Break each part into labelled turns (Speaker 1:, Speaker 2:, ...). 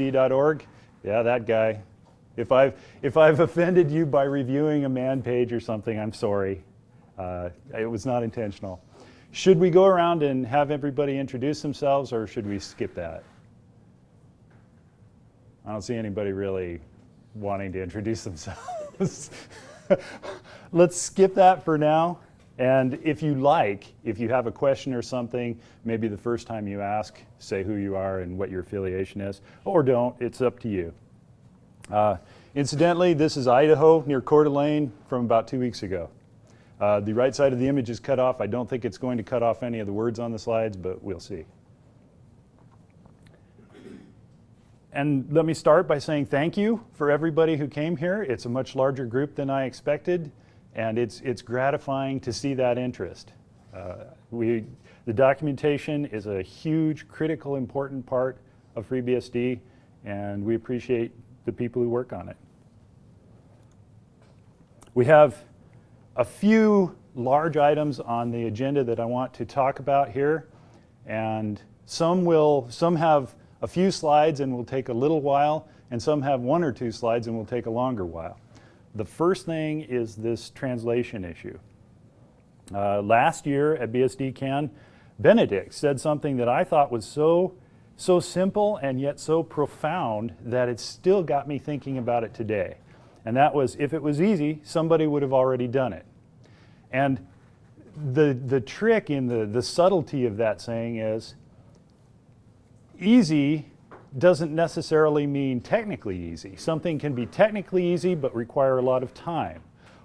Speaker 1: freebsd.org? Yeah, that guy. If I've, if I've offended you by reviewing a man page or something, I'm sorry. Uh, it was not intentional. Should we go around and have everybody introduce themselves or should we skip that? I don't see anybody really wanting to introduce themselves. Let's skip that for now. And if you like, if you have a question or something, maybe the first time you ask, say who you are and what your affiliation is, or don't, it's up to you. Uh, incidentally, this is Idaho near Coeur d'Alene from about two weeks ago. Uh, the right side of the image is cut off. I don't think it's going to cut off any of the words on the slides, but we'll see. And let me start by saying thank you for everybody who came here. It's a much larger group than I expected. And it's, it's gratifying to see that interest. Uh, we, the documentation is a huge, critical, important part of FreeBSD, and we appreciate the people who work on it. We have a few large items on the agenda that I want to talk about here, and some will, some have a few slides and will take a little while, and some have one or two slides and will take a longer while. The first thing is this translation issue. Uh, last year at BSDCan, Benedict said something that I thought was so, so simple and yet so profound that it still got me thinking about it today. And that was, if it was easy, somebody would have already done it. And the, the trick in the, the subtlety of that saying is, easy doesn't necessarily mean technically easy. Something can be technically easy but require a lot of time.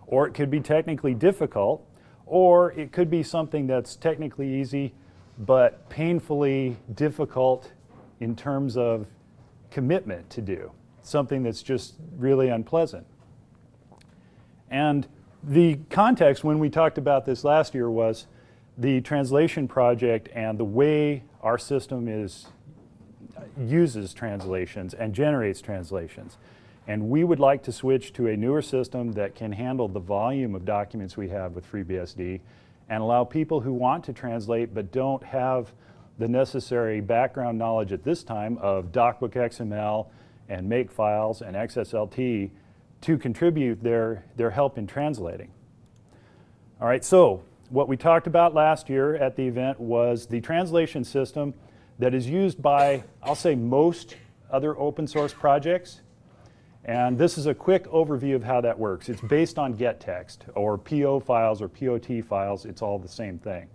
Speaker 1: Or it could be technically difficult, or it could be something that's technically easy but painfully difficult in terms of commitment to do. Something that's just really unpleasant. And the context when we talked about this last year was the translation project and the way our system is uses translations and generates translations. And we would like to switch to a newer system that can handle the volume of documents we have with FreeBSD and allow people who want to translate but don't have the necessary background knowledge at this time of DocBook XML and Makefiles and XSLT to contribute their, their help in translating. All right, so what we talked about last year at the event was the translation system that is used by, I'll say, most other open source projects. And this is a quick overview of how that works. It's based on gettext or PO files or POT files. It's all the same thing.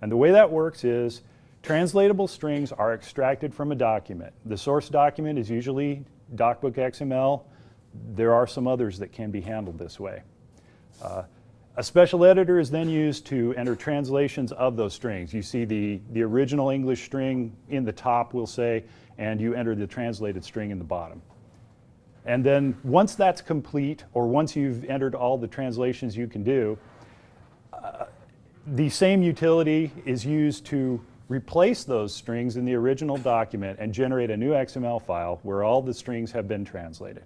Speaker 1: And the way that works is translatable strings are extracted from a document. The source document is usually DocBook XML. There are some others that can be handled this way. Uh, a special editor is then used to enter translations of those strings. You see the, the original English string in the top, we'll say, and you enter the translated string in the bottom. And then once that's complete, or once you've entered all the translations you can do, uh, the same utility is used to replace those strings in the original document and generate a new XML file where all the strings have been translated.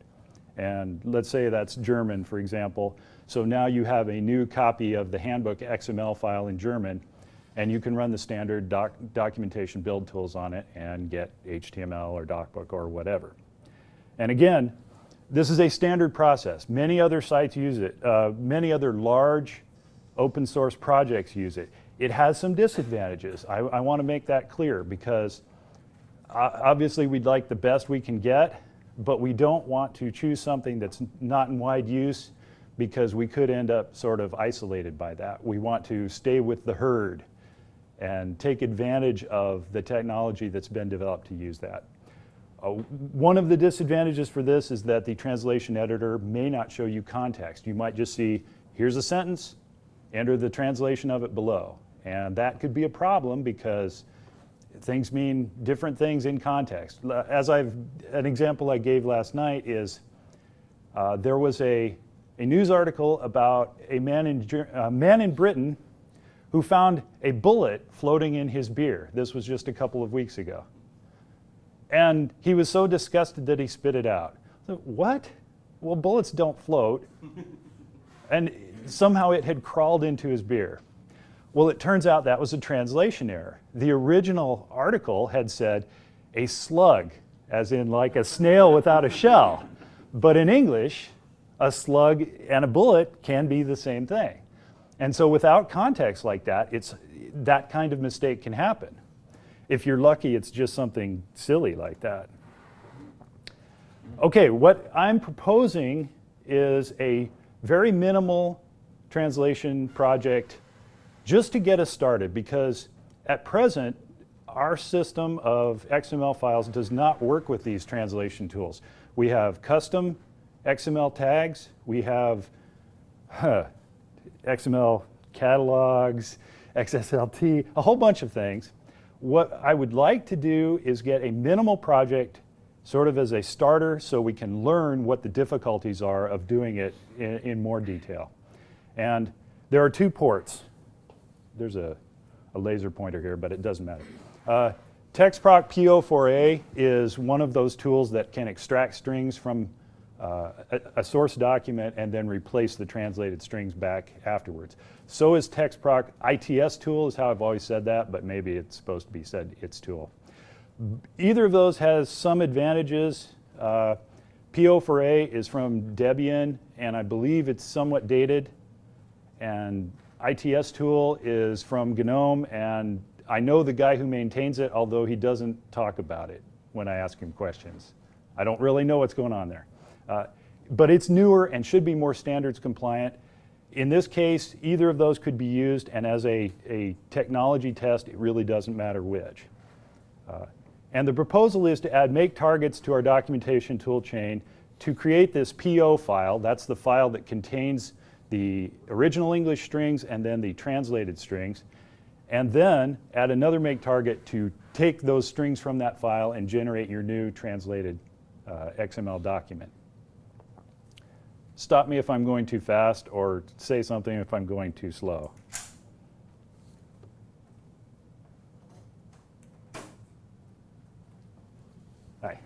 Speaker 1: And let's say that's German, for example. So now you have a new copy of the handbook XML file in German, and you can run the standard doc documentation build tools on it and get HTML or DocBook or whatever. And again, this is a standard process. Many other sites use it. Uh, many other large open source projects use it. It has some disadvantages. I, I want to make that clear because uh, obviously we'd like the best we can get, but we don't want to choose something that's not in wide use because we could end up sort of isolated by that. We want to stay with the herd and take advantage of the technology that's been developed to use that. Uh, one of the disadvantages for this is that the translation editor may not show you context. You might just see, here's a sentence, enter the translation of it below. And that could be a problem because things mean different things in context. As I've, an example I gave last night is uh, there was a, a news article about a man in, a man in Britain who found a bullet floating in his beer. This was just a couple of weeks ago. And he was so disgusted that he spit it out. So, what? Well, bullets don't float. and somehow it had crawled into his beer. Well, it turns out that was a translation error. The original article had said a slug, as in like a snail without a shell. But in English, a slug and a bullet can be the same thing. And so without context like that, it's, that kind of mistake can happen. If you're lucky, it's just something silly like that. Okay, what I'm proposing is a very minimal translation project just to get us started because at present, our system of XML files does not work with these translation tools. We have custom XML tags, we have huh, XML catalogs, XSLT, a whole bunch of things. What I would like to do is get a minimal project sort of as a starter so we can learn what the difficulties are of doing it in, in more detail. And there are two ports. There's a, a laser pointer here, but it doesn't matter. Uh, TextProc PO4A is one of those tools that can extract strings from uh, a, a, source document and then replace the translated strings back afterwards. So is TextProc ITS tool is how I've always said that, but maybe it's supposed to be said its tool. Either of those has some advantages. Uh, PO4A is from Debian, and I believe it's somewhat dated. And ITS tool is from GNOME, and I know the guy who maintains it, although he doesn't talk about it when I ask him questions. I don't really know what's going on there. Uh, but it's newer and should be more standards compliant. In this case, either of those could be used, and as a, a technology test, it really doesn't matter which. Uh, and the proposal is to add make targets to our documentation toolchain to create this PO file. That's the file that contains the original English strings and then the translated strings. And then add another make target to take those strings from that file and generate your new translated uh, XML document. Stop me if I'm going too fast or say something if I'm going too slow. Hi.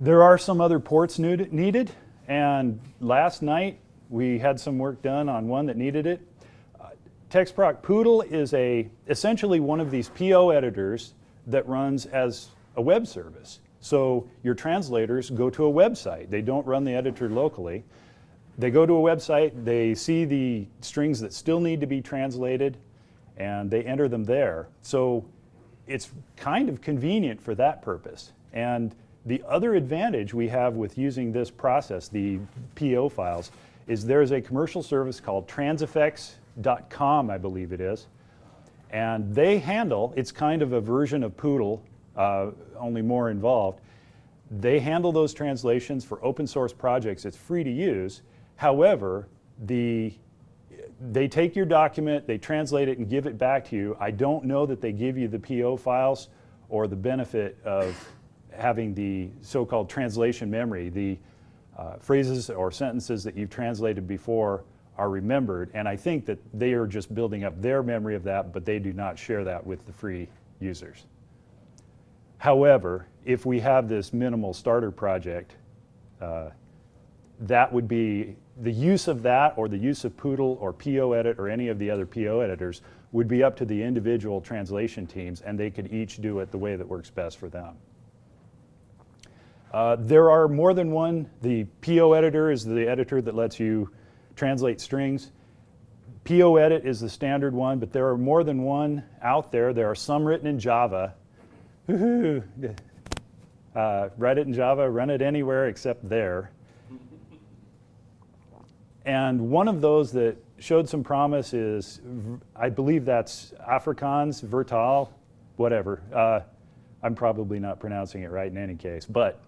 Speaker 1: There are some other ports needed, and last night we had some work done on one that needed it. Uh, TextProc Pootle is a, essentially one of these PO editors that runs as a web service. So your translators go to a website. They don't run the editor locally. They go to a website, they see the strings that still need to be translated, and they enter them there. So it's kind of convenient for that purpose. And the other advantage we have with using this process, the PO files, is there's a commercial service called transifex.com, I believe it is. And they handle, it's kind of a version of Pootle, uh, only more involved. They handle those translations for open source projects. It's free to use. However, the, they take your document, they translate it and give it back to you. I don't know that they give you the PO files or the benefit of having the so-called translation memory, the uh, phrases or sentences that you've translated before are remembered, and I think that they are just building up their memory of that, but they do not share that with the free users. However, if we have this minimal starter project, uh, that would be the use of that or the use of Pootle or Poedit or any of the other PO editors would be up to the individual translation teams and they could each do it the way that works best for them. Uh, there are more than one. The PO editor is the editor that lets you translate strings. Poedit is the standard one, but there are more than one out there. There are some written in Java. Uh, write it in Java, run it anywhere except there. And one of those that showed some promise is, I believe that's Afrikaans, Virtaal, whatever. Uh, I'm probably not pronouncing it right in any case, but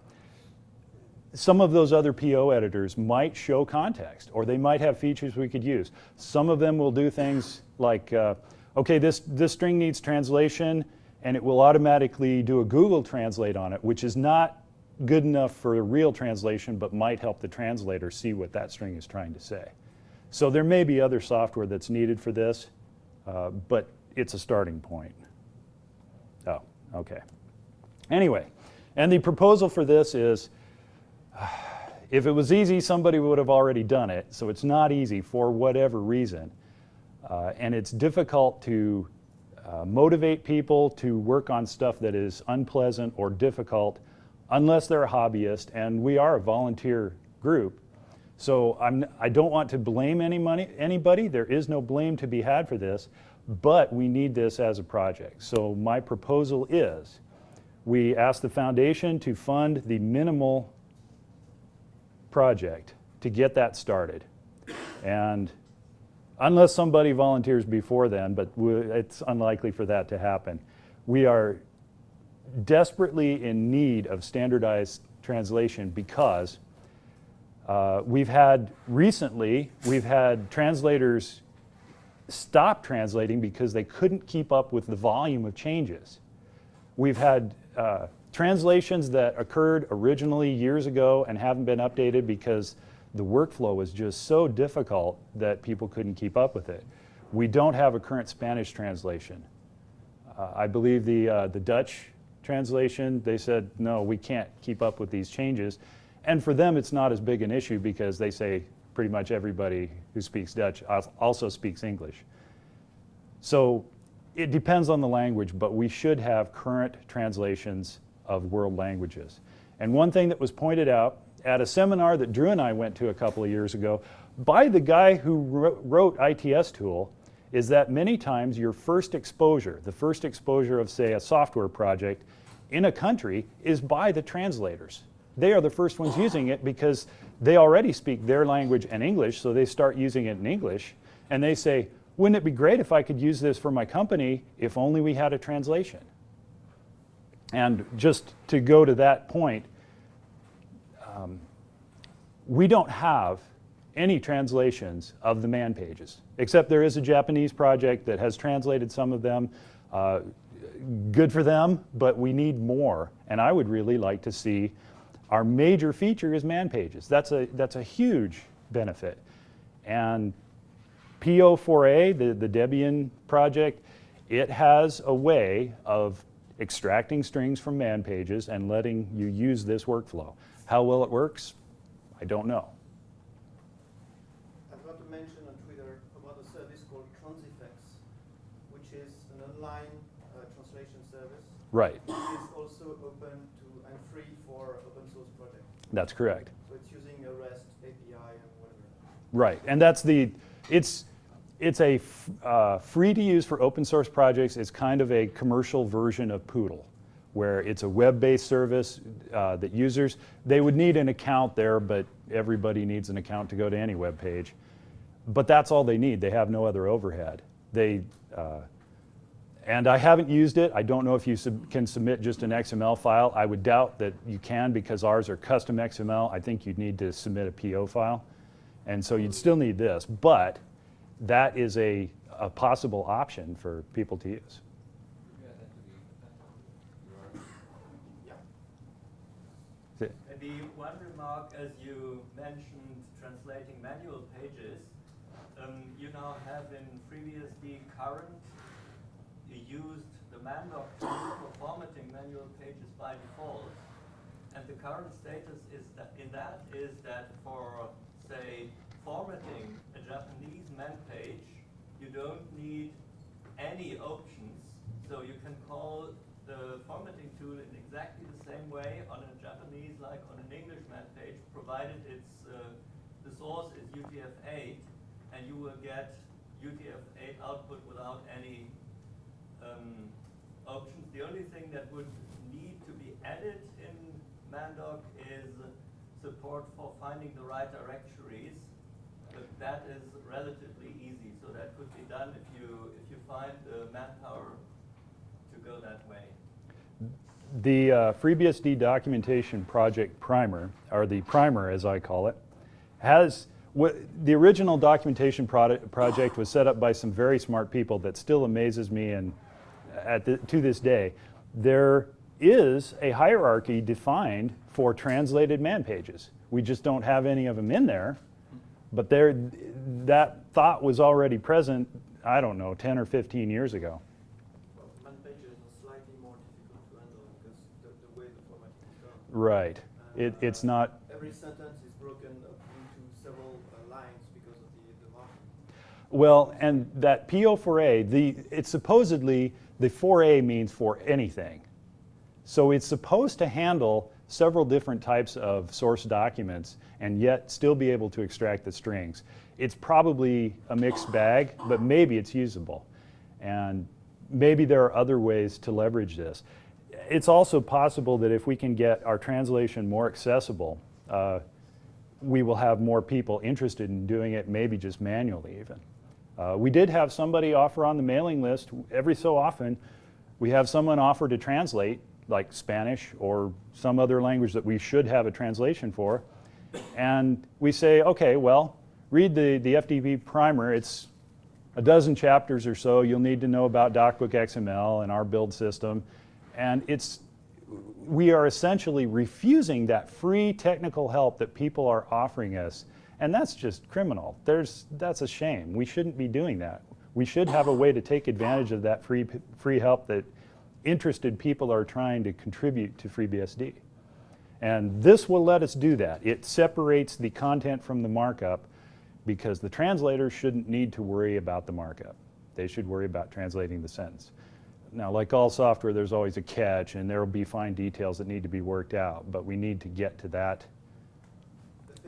Speaker 1: some of those other PO editors might show context or they might have features we could use. Some of them will do things like, uh, okay, this, this string needs translation and it will automatically do a Google Translate on it, which is not good enough for a real translation but might help the translator see what that string is trying to say. So there may be other software that's needed for this, uh, but it's a starting point. Oh, okay. Anyway, and the proposal for this is if it was easy, somebody would have already done it. So it's not easy for whatever reason. Uh, and it's difficult to uh, motivate people to work on stuff that is unpleasant or difficult unless they're a hobbyist, and we are a volunteer group. So I'm, I don't want to blame any money, anybody. There is no blame to be had for this, but we need this as a project. So my proposal is we ask the foundation to fund the minimal project to get that started. And unless somebody volunteers before then, but it's unlikely for that to happen, we are desperately in need of standardized translation because uh, we've had recently, we've had translators stop translating because they couldn't keep up with the volume of changes. We've had uh, translations that occurred originally years ago and haven't been updated because the workflow was just so difficult that people couldn't keep up with it. We don't have a current Spanish translation. Uh, I believe the, uh, the Dutch translation, they said, no, we can't keep up with these changes. And for them, it's not as big an issue because they say pretty much everybody who speaks Dutch also speaks English. So it depends on the language, but we should have current translations of world languages. And one thing that was pointed out at a seminar that Drew and I went to a couple of years ago by the guy who wrote ITS tool is that many times your first exposure, the first exposure of say a software project in a country is by the translators. They are the first ones using it because they already speak their language and English, so they start using it in English, and they say, wouldn't it be great if I could use this for my company if only we had a translation? And just to go to that point, um, we don't have any translations of the man pages, except there is a Japanese project that has translated some of them. Uh, good for them, but we need more. And I would really like to see our major feature is man pages. That's a, that's a huge benefit. And PO4A, the, the Debian project, it has a way of extracting strings from man pages and letting you use this workflow. How well it works, I don't know.
Speaker 2: I've got to mention on Twitter about a service called Transifex, which is an online uh, translation service.
Speaker 1: Right.
Speaker 2: It is also open to and free for open source projects.
Speaker 1: That's correct.
Speaker 2: So it's using a REST API and whatever.
Speaker 1: Right, and that's the, it's, it's a uh, free to use for open source projects. It's kind of a commercial version of Pootle where it's a web-based service uh, that users, they would need an account there, but everybody needs an account to go to any web page. But that's all they need. They have no other overhead. They, uh, and I haven't used it. I don't know if you sub can submit just an XML file. I would doubt that you can because ours are custom XML. I think you'd need to submit a PO file. And so you'd still need this. But that is a, a possible option for people to use.
Speaker 3: Remark, as you mentioned, translating manual pages. Um, you now have in FreeBSD current, used the mandoc tool for formatting manual pages by default. And the current status is that in that is that for, say, formatting a Japanese man page, you don't need any options. So you can call the formatting tool in exactly the same way on a Japanese like on an English man page, provided it's uh, the source is UTF-8, and you will get UTF-8 output without any um, options. The only thing that would need to be added in Mandoc is support for finding the right directories, but that is relatively easy. So that could be done if you if you find the manpower to go that way.
Speaker 1: The uh, FreeBSD documentation project primer, or the primer as I call it, has the original documentation project was set up by some very smart people that still amazes me and at the, to this day. There is a hierarchy defined for translated man pages. We just don't have any of them in there, but there, that thought was already present, I don't know, 10 or 15 years ago. Right. It, it's not.
Speaker 2: Every sentence is broken up into several uh, lines because of the, the margin.
Speaker 1: Well, and that PO4A, the, it's supposedly, the 4A means for anything. So it's supposed to handle several different types of source documents and yet still be able to extract the strings. It's probably a mixed bag, but maybe it's usable. And maybe there are other ways to leverage this. It's also possible that if we can get our translation more accessible, uh, we will have more people interested in doing it, maybe just manually even. Uh, we did have somebody offer on the mailing list every so often. We have someone offer to translate, like Spanish or some other language that we should have a translation for. And we say, okay, well, read the, the FDP primer. It's a dozen chapters or so. You'll need to know about DocBook XML and our build system. And it's, we are essentially refusing that free technical help that people are offering us. And that's just criminal. There's, that's a shame. We shouldn't be doing that. We should have a way to take advantage of that free, free help that interested people are trying to contribute to FreeBSD. And this will let us do that. It separates the content from the markup because the translators shouldn't need to worry about the markup. They should worry about translating the sentence. Now, like all software, there's always a catch, and there will be fine details that need to be worked out, but we need to get to that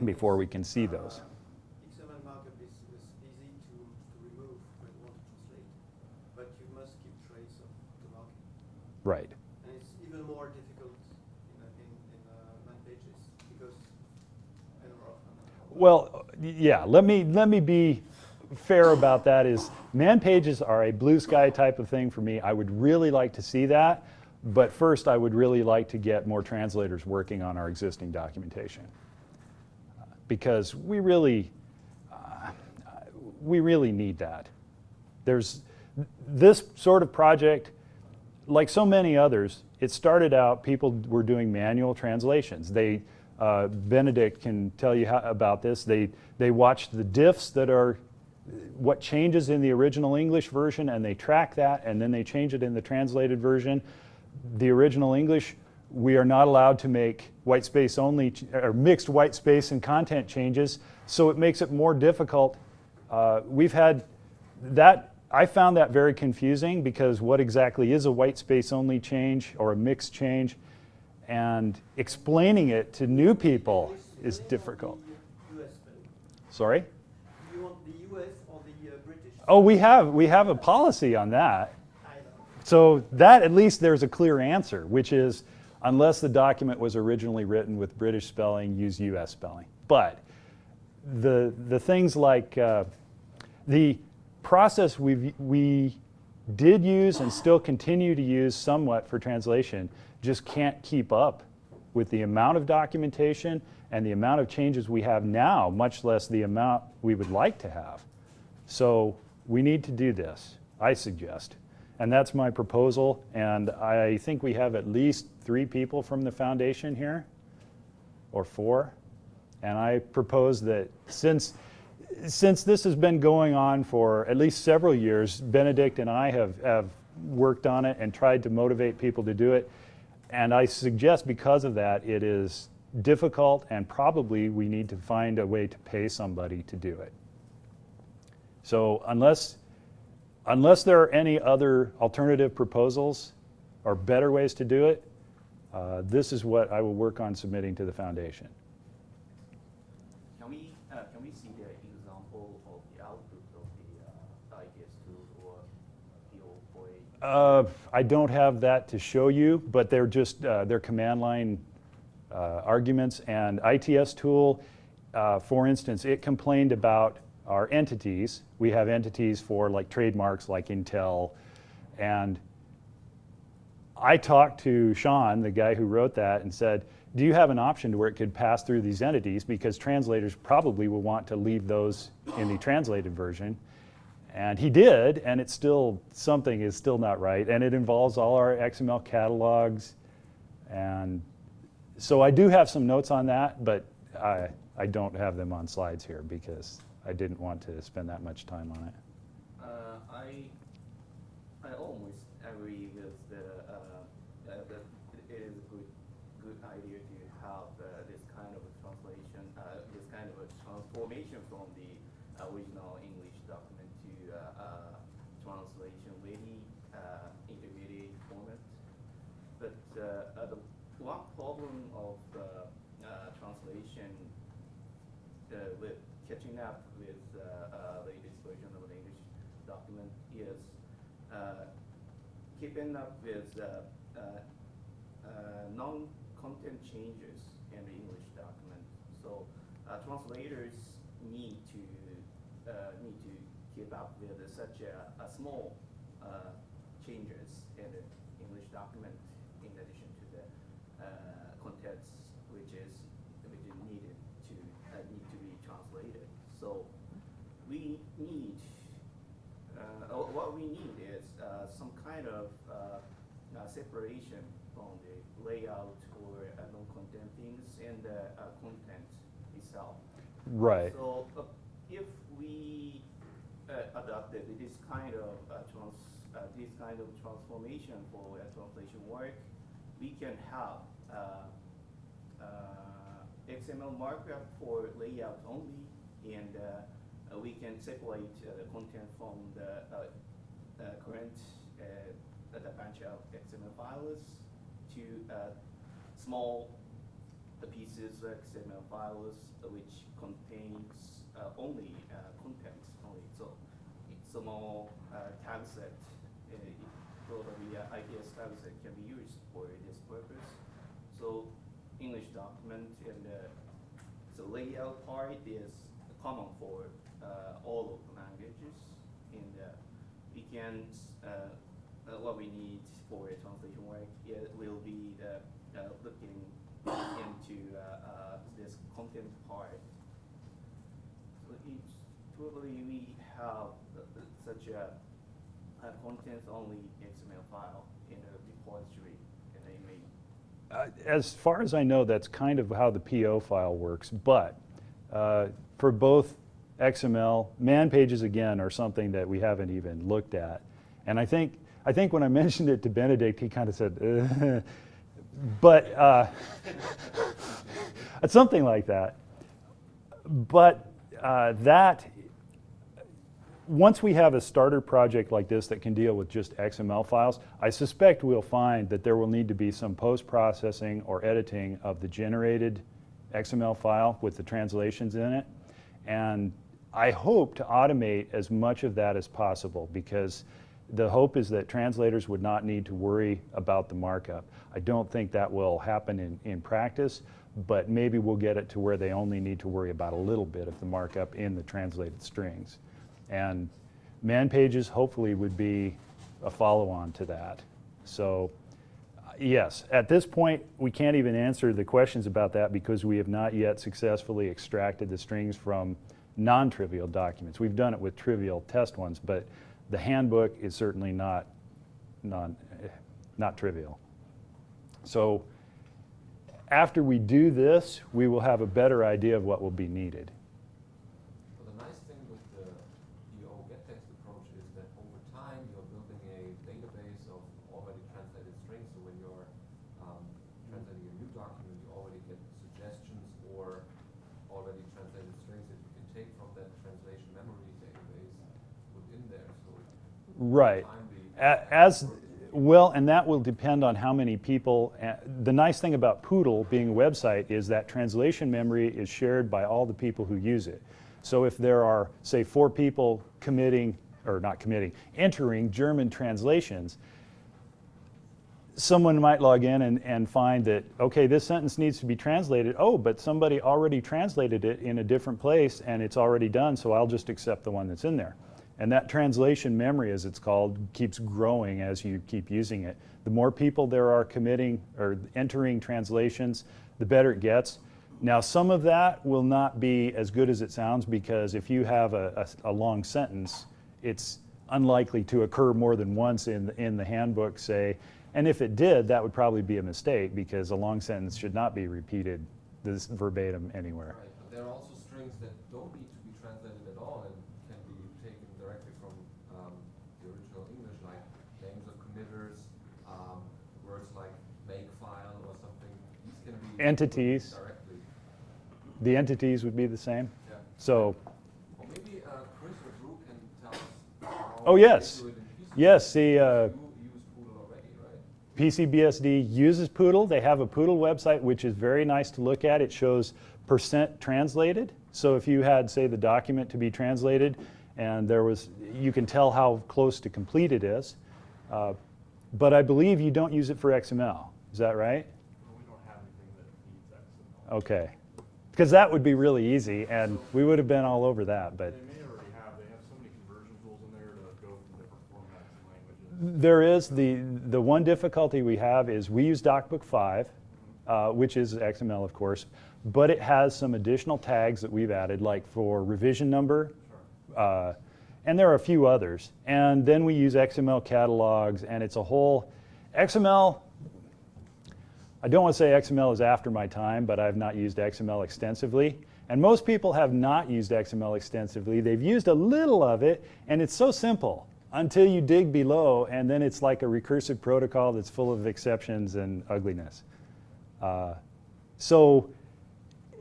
Speaker 1: before we can see those.
Speaker 2: XML markup is, is easy to, to remove when you want to translate, but you must keep trace of the markup.
Speaker 1: Right.
Speaker 2: And it's even more difficult in, in, in uh, man pages because.
Speaker 1: Well, yeah, let me, let me be fair about that is man pages are a blue sky type of thing for me. I would really like to see that, but first I would really like to get more translators working on our existing documentation. Because we really, uh, we really need that. There's this sort of project, like so many others, it started out people were doing manual translations. They, uh, Benedict can tell you how, about this. They, they watched the diffs that are what changes in the original English version and they track that and then they change it in the translated version. The original English, we are not allowed to make white space only or mixed white space and content changes, so it makes it more difficult. Uh, we've had that, I found that very confusing because what exactly is a white space only change or a mixed change? And explaining it to new people is difficult. Sorry?
Speaker 2: Do you want the US or the uh, British?
Speaker 1: Oh, we have, we have a policy on that. So that at least there's a clear answer, which is unless the document was originally written with British spelling, use US spelling. But the, the things like uh, the process we we did use and still continue to use somewhat for translation just can't keep up with the amount of documentation and the amount of changes we have now, much less the amount we would like to have. So we need to do this, I suggest. And that's my proposal. And I think we have at least three people from the foundation here, or four. And I propose that since, since this has been going on for at least several years, Benedict and I have, have worked on it and tried to motivate people to do it. And I suggest because of that, it is difficult and probably we need to find a way to pay somebody to do it. So unless, unless there are any other alternative proposals or better ways to do it, uh, this is what I will work on submitting to the foundation.
Speaker 4: Can we, uh, can we see the example of the output of the uh, IPS2 or PO4A?
Speaker 1: Uh, I don't have that to show you, but they're just, uh, they're command line uh, arguments. And ITS tool, uh, for instance, it complained about our entities. We have entities for like trademarks like Intel. And I talked to Shaun, the guy who wrote that, and said, do you have an option to where it could pass through these entities? Because translators probably will want to leave those in the translated version. And he did, and it's still, something is still not right. And it involves all our XML catalogs. And so I do have some notes on that, but I, I don't have them on slides here because I didn't want to spend that much time on it.
Speaker 4: Uh, I, I agree with the, uh, uh, that it is a good, good idea to have uh, this kind of translation, uh, this kind of a transformation from the original English document one problem of the uh, translation uh, with catching up with uh, uh, latest version of the English document is uh, keeping up with uh, uh, non-content changes in the English document. So uh, translators need to need to keep up with such a, a small changes in the English document in addition to the uh, contents which is which is needed to uh, need to be translated. So we need uh, uh, what we need is uh, some kind of uh, uh, separation from the layout or uh, non-content things and the uh, content itself.
Speaker 1: Right.
Speaker 4: So uh, if we uh, adopted this kind of uh, trans, uh, this kind of transformation for translation work, we can have uh, uh, XML markup for layout only, and we can separate uh, the content from the uh, uh, current uh, the bunch of XML files to uh, small the pieces of XML files uh, which contains uh, only contents only. So it's small uh, tag set, probably uh, ITS tag set can be used for this purpose. So English document and uh, the layout part is common for uh, all of the languages. And uh, we can, uh, uh, what we need for translation work, it will be the, uh, looking into uh, uh, this content part. So each, probably we have uh, uh, such a, a content-only XML file in a repository in a main.
Speaker 1: Uh, As far as I know, that's kind of how the PO file works, but uh, for both XML, man pages again are something that we haven't even looked at. And I think, I think when I mentioned it to Benedict, he kind of said, "Uh," but uh, something like that. But uh, that once we have a starter project like this that can deal with just XML files, I suspect we'll find that there will need to be some post-processing or editing of the generated XML file with the translations in it. And I hope to automate as much of that as possible because the hope is that translators would not need to worry about the markup. I don't think that will happen in, in practice, but maybe we'll get it to where they only need to worry about a little bit of the markup in the translated strings. And man pages hopefully would be a follow-on to that. So yes, at this point, we can't even answer the questions about that because we have not yet successfully extracted the strings from non-trivial documents. We've done it with trivial test ones, but the handbook is certainly not, non, not trivial. So after we do this, we will have a better idea of what will be needed.
Speaker 5: Well, the nice thing with the PO get text approach is that over time you're building a database of already translated strings. So when you're um, translating a new document, you already get suggestions or already translated strings that you can take from that translation memory database within there. So
Speaker 1: Right. As, well, and that will depend on how many people. uh, The nice thing about Pootle being a website is that translation memory is shared by all the people who use it. So if there are, say, four people committing, or not committing, entering German translations, someone might log in and, and find that, okay, this sentence needs to be translated. Oh, but somebody already translated it in a different place and it's already done, so I'll just accept the one that's in there. And that translation memory, as it's called, keeps growing as you keep using it. The more people there are committing or entering translations, the better it gets. Now, some of that will not be as good as it sounds because if you have a, a, a long sentence, it's unlikely to occur more than once in, the- in the handbook, say. And if it did, that would probably be a mistake because a long sentence should not be repeated this verbatim anywhere.
Speaker 5: Right, but there are also strings that don't need to be translated at all and can be taken directly from um, the original English, like names of committers, um, words like makefile or something. These can be
Speaker 1: Entities. The entities would be the same.
Speaker 5: Yeah.
Speaker 1: So,
Speaker 5: maybe uh, Chris or Drew can tell us
Speaker 1: Oh, yes.
Speaker 5: they do it in pieces.
Speaker 1: yes, the, uh,
Speaker 5: You use Pootle already, right?
Speaker 1: PCBSD uses Pootle. They have a Pootle website, which is very nice to look at. It shows percent translated. So if you had, say, the document to be translated, and there was, you can tell how close to complete it is. Uh, but I believe you don't use it for XML. Is that right?
Speaker 6: We don't have anything that needs XML.
Speaker 1: Okay. Because that would be really easy, and we would have been all over that. But
Speaker 6: They may already have, they have so many conversion tools in there to go from different formats and languages.
Speaker 1: There is the the one difficulty we have is we use DocBook 5, uh, which is XML, of course, but it has some additional tags that we've added, like for revision number, uh, and there are a few others. And then we use XML catalogs, and it's a whole XML. I don't want to say XML is after my time, but I've not used XML extensively. And most people have not used XML extensively. They've used a little of it, and it's so simple until you dig below, and then it's like a recursive protocol that's full of exceptions and ugliness. Uh, so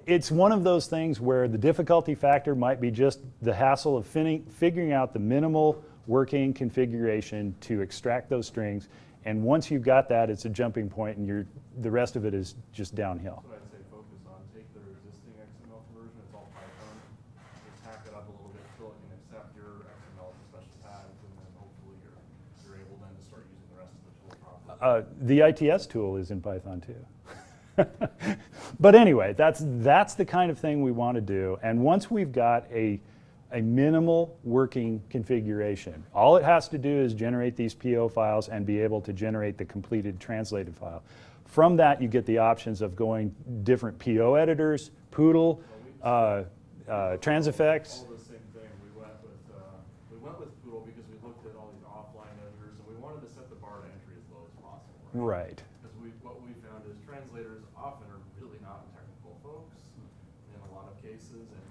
Speaker 1: it's one of those things where the difficulty factor might be just the hassle of figuring out the minimal working configuration to extract those strings. And once you've got that, it's a jumping point, and you're, the rest of it is just downhill.
Speaker 6: That's what I'd say focus on, take their existing XML conversion, it's all Python, just hack it up a little bit, so it can accept your XML as special tags, and then hopefully you're, you're able then to start using the rest of the tool properly.
Speaker 1: Uh, the ITS tool is in Python too. but anyway, that's, that's the kind of thing we want to do. And once we've got a, a minimal working configuration, all it has to do is generate these PO files and be able to generate the completed translated file. From that, you get the options of going different PO editors, Pootle, uh, uh, Transifex.
Speaker 6: All the same thing, we went with, uh, we went with Pootle because we looked at all these offline editors, and we wanted to set the bar to entry as low as possible.
Speaker 1: Right.
Speaker 6: Because we, what we found is translators often are really not technical folks in a lot of cases, and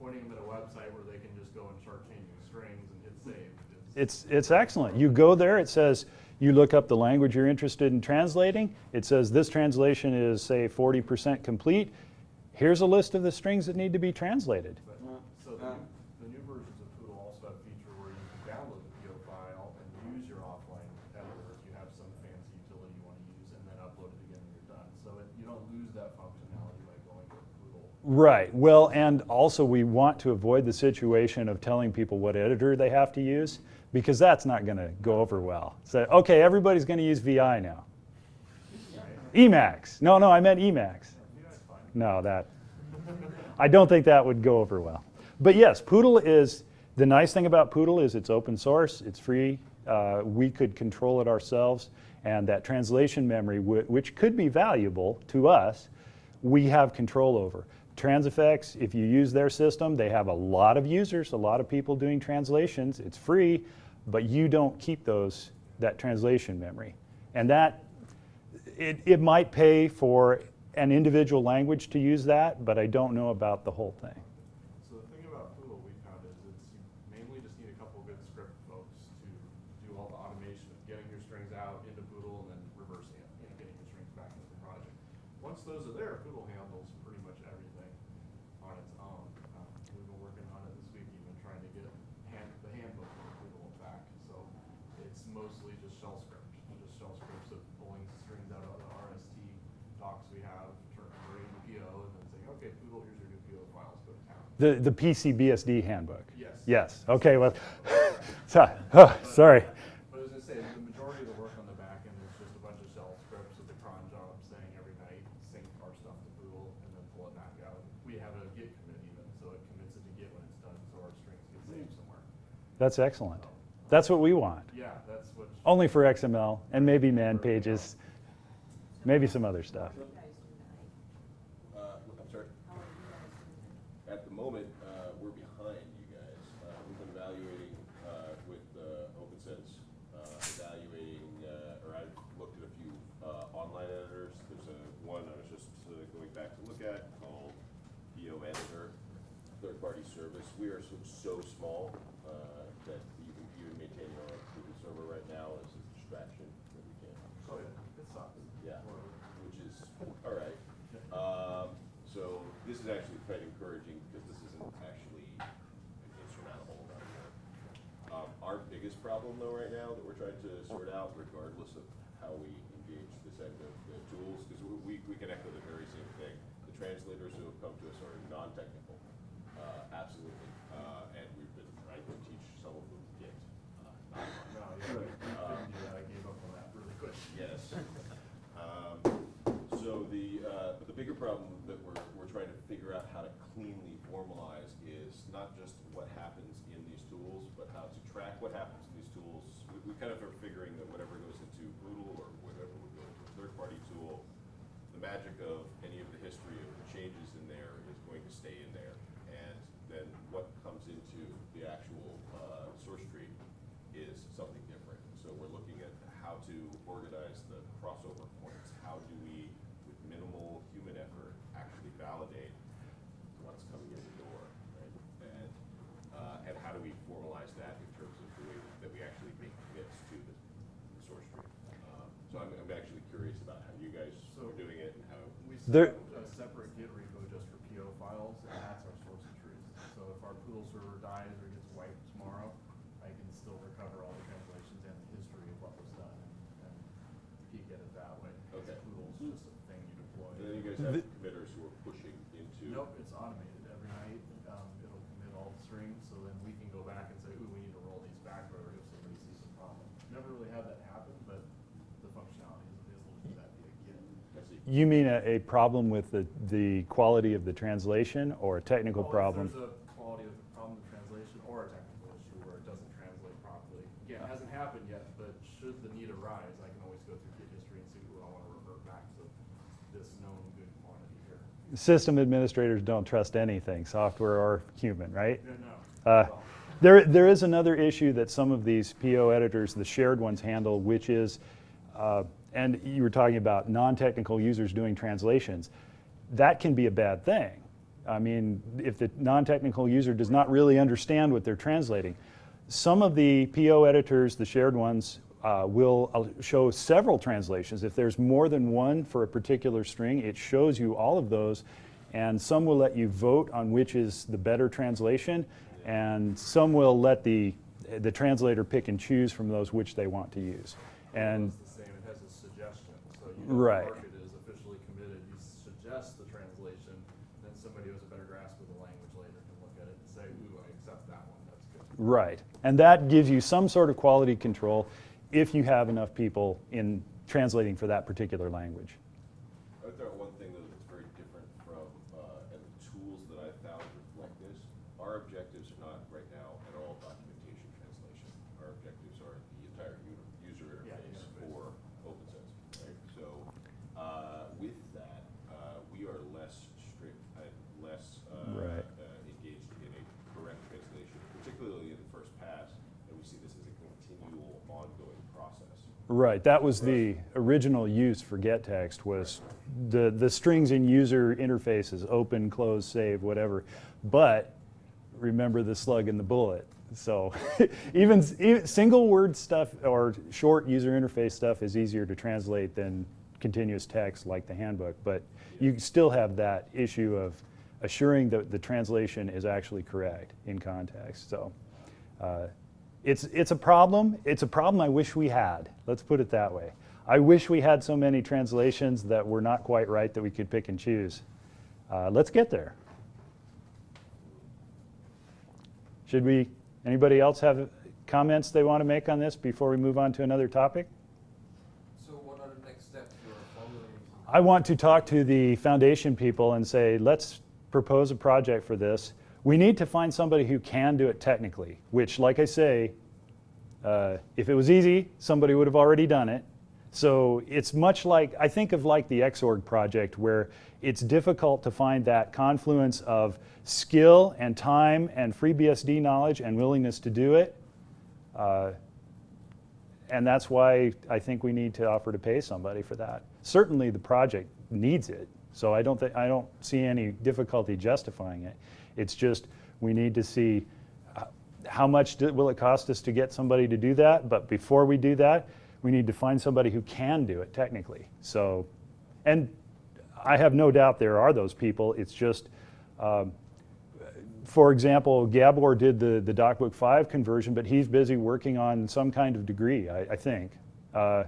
Speaker 6: pointing them at a website where they can just go and start changing strings and hit save.
Speaker 1: It's, it's excellent. You go there, it says, you look up the language you're interested in translating. It says this translation is, say, 40% complete. Here's a list of the strings that need to be translated.
Speaker 6: But, so the, new- the new versions of Pootle also have a feature where you can download the PO file and use your offline editor if you have some fancy utility you want to use, and then upload it again when you're done. So it, you don't lose that functionality by going to Pootle.
Speaker 1: Right. Well, and also we want to avoid the situation of telling people what editor they have to use because that's not going to go over well. So, okay, everybody's going to use VI now. Emacs. No, no, I meant Emacs. No, that. I don't think that would go over well. But yes, Pootle is the nice thing about Pootle is it's open source, it's free. Uh, we could control it ourselves, and that translation memory, which could be valuable to us, we have control over. Transifex, if you use their system, they have a lot of users, a lot of people doing translations. It's free, but you don't keep those that translation memory, and that it, it might pay for an individual language to use that, but I don't know about the whole thing.
Speaker 6: So the thing about Pootle we found is it's, you mainly just need a couple good script folks to do all the automation of getting your strings out into Pootle and then reversing it, you know, getting the strings back into the project. Once those are there, Pootle handles pretty much everything on its own. Uh, We've been working on it this week, even trying to get hand, the handbook for Pootle back. So it's mostly just shell script, just shell scripts of pulling strings out of the RST docs we have, turn, converting the PO, and then saying, okay, Pootle, here's your new PO files, go to town.
Speaker 1: The, the PCBSD handbook.
Speaker 6: Yes.
Speaker 1: Yes, okay, well, so- oh, sorry.
Speaker 6: But as I say, the majority of the work on the back end is just a bunch of shell scripts with the cron job saying every night, sync our stuff to Pootle, and then pull it back out. We have a Git commit even, so it commits it to Git when it's done, so our strings get saved somewhere.
Speaker 1: That's excellent. That's what we want.
Speaker 6: Yeah, that's what.
Speaker 1: Only for XML and maybe man pages, maybe some other stuff.
Speaker 7: Uh, I'm sorry. At the moment, uh, we're behind you guys. Uh, we've been evaluating, uh, with, uh, OPNsense, uh, evaluating, uh, or I've looked at a few, uh, online editors. There's a, one I was just uh, going back to look at called PO Editor, third-party service. We are so, so small, uh, that even, even maintaining our own Google server right now is a distraction that we can't.
Speaker 6: Oh, yeah, it sucks.
Speaker 7: Yeah, which is, all right. Um, so this is actually quite encouraging because this isn't actually insurmountable around here. Um, our biggest problem though right now that we're trying to sort out regardless of how we engage said, the, the tools, because we, we can echo the very same thing. The translators who have come to us are non-technical, uh, absolutely. Uh, and we've been trying to teach some of them Git. uh.
Speaker 6: No, yeah, we couldn't do that, I gave up on that really quick.
Speaker 7: Yes. Um, So the, uh, the bigger problem that we're, we're trying to figure out how to cleanly formalize is not just what happens in these tools, but how to track what happens in these tools. We, we kind of are figuring that whatever goes into Pootle or whatever would go into a third-party tool, the magic of any of the history of the changes in there is going to stay in there. And then what comes into the actual, uh, source tree is something different. So we're looking at how to organize the crossover points. How do we, with minimal human effort, actually validate what's coming in the door, right? And, uh, and how do we formalize that in terms of the way that we actually make commits to the, the source tree? Um, So I'm, I'm actually curious about how you guys
Speaker 6: So-
Speaker 7: are doing it and how.
Speaker 6: We
Speaker 1: There-
Speaker 6: set up a separate Git repo just for PO files, and that's our source of truth. So if our Pootle server dies or gets wiped tomorrow, I can still recover all the translations and the history of what was done and peek at it that way. 'Cause
Speaker 7: Okay.
Speaker 6: Pootle's just a thing you deploy.
Speaker 7: And then you guys have committers who are pushing into.
Speaker 6: Nope, it's automated every night, um, it'll commit all the strings, so then we can go back and say, ooh, we need to roll these back or if somebody sees a problem. Never really had that happen, but the functionality is available to do that via Git.
Speaker 7: I see.
Speaker 1: You mean a, a problem with the, the quality of the translation or a technical
Speaker 6: Well,
Speaker 1: problem?
Speaker 6: There's a quality of the problem of translation or a technical issue where it doesn't translate properly. Again, it hasn't happened yet, but should the need arise, I can always go through Git history and see, ooh, I wanna revert back to this known good quantity here.
Speaker 1: System administrators don't trust anything, software or human, right?
Speaker 6: No, no.
Speaker 1: Uh,
Speaker 6: Well,
Speaker 1: There, there is another issue that some of these PO editors, the shared ones, handle, which is, uh, and you were talking about non-technical users doing translations. That can be a bad thing. I mean, if the non-technical user does not really understand what they're translating. Some of the PO editors, the shared ones, uh, will uh, show several translations. If there's more than one for a particular string, it shows you all of those. And some will let you vote on which is the better translation, and some will let the, the translator pick and choose from those which they want to use. And
Speaker 6: It's the same, it has a suggestion, so you know
Speaker 1: Right.
Speaker 6: the market is officially committed, you suggest the translation, then somebody who has a better grasp of the language later can look at it and say, ooh, I accept that one, that's good.
Speaker 1: Right. And that gives you some sort of quality control if you have enough people in translating for that particular language.
Speaker 7: I would throw out one thing though that's very different from, uh, and the tools that I found reflect this. Our objectives are not right now at all documentation translation. Our objectives are the entire u- user
Speaker 6: Yeah,
Speaker 7: interface
Speaker 6: interface.
Speaker 7: for OPNsense, right? So, uh, with that, uh, we are less strict and less, uh,
Speaker 1: Right.
Speaker 7: uh, engaged in a correct translation, particularly in the first pass. And we see this as a continual ongoing process.
Speaker 1: Right. That was the original use for getText was the, the strings in user interfaces, open, close, save, whatever. But remember the slug and the bullet. So even, even single word stuff or short user interface stuff is easier to translate than continuous text like the handbook. But you still have that issue of assuring that the translation is actually correct in context. So uh, it's, it's a problem. It's a problem I wish we had. Let's put it that way. I wish we had so many translations that were not quite right that we could pick and choose. Uh, let's get there. Should we, anybody else have comments they want to make on this before we move on to another topic?
Speaker 5: So what are the next steps you're following?
Speaker 1: I want to talk to the foundation people and say, let's propose a project for this. We need to find somebody who can do it technically, which, like I say, uh, if it was easy, somebody would have already done it. So it's much like, I think of like the Xorg project where it's difficult to find that confluence of skill and time and FreeBSD knowledge and willingness to do it. Uh, and that's why I think we need to offer to pay somebody for that. Certainly, the project needs it, so I don't I don't see any difficulty justifying it. It's just we need to see uh, how much will it cost us to get somebody to do that. But before we do that, we need to find somebody who can do it technically. So, and I have no doubt there are those people. It's just. Um, for example, Gabor did the, the DocBook 5 conversion, but he's busy working on some kind of degree, I, I think. Uh,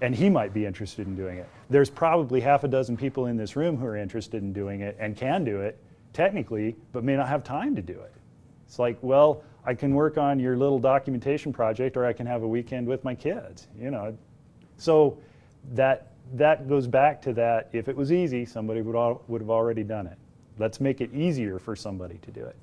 Speaker 1: and he might be interested in doing it. There's probably half a dozen people in this room who are interested in doing it and can do it technically, but may not have time to do it. It's like, well, I can work on your little documentation project or I can have a weekend with my kids, you know. So that, that goes back to that, if it was easy, somebody would, al- would have already done it. Let's make it easier for somebody to do it.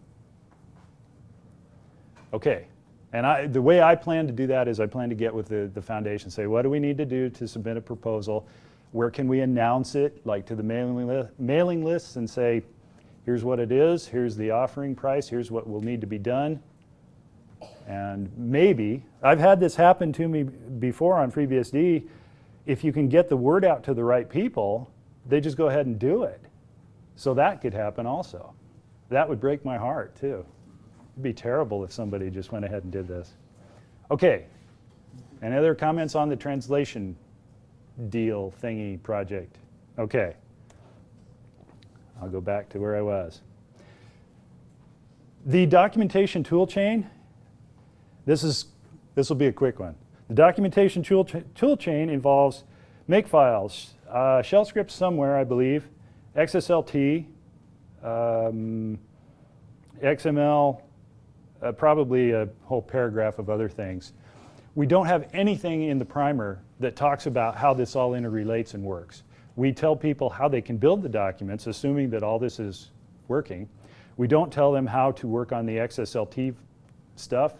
Speaker 1: Okay, and I, the way I plan to do that is I plan to get with the, the foundation, say, what do we need to do to submit a proposal? Where can we announce it, like to the mailing, li- mailing lists and say, here's what it is, here's the offering price, here's what will need to be done. And maybe, I've had this happen to me before on FreeBSD, if you can get the word out to the right people, they just go ahead and do it. So that could happen also. That would break my heart too. It'd be terrible if somebody just went ahead and did this. Okay, any other comments on the translation deal thingy project? Okay. I'll go back to where I was. The documentation tool chain, this is this will be a quick one. The documentation tool, cha- tool chain involves makefiles, uh, shell scripts somewhere, I believe, XSLT, um, XML, uh, probably a whole paragraph of other things. We don't have anything in the primer that talks about how this all interrelates and works. We tell people how they can build the documents, assuming that all this is working. We don't tell them how to work on the XSLT stuff.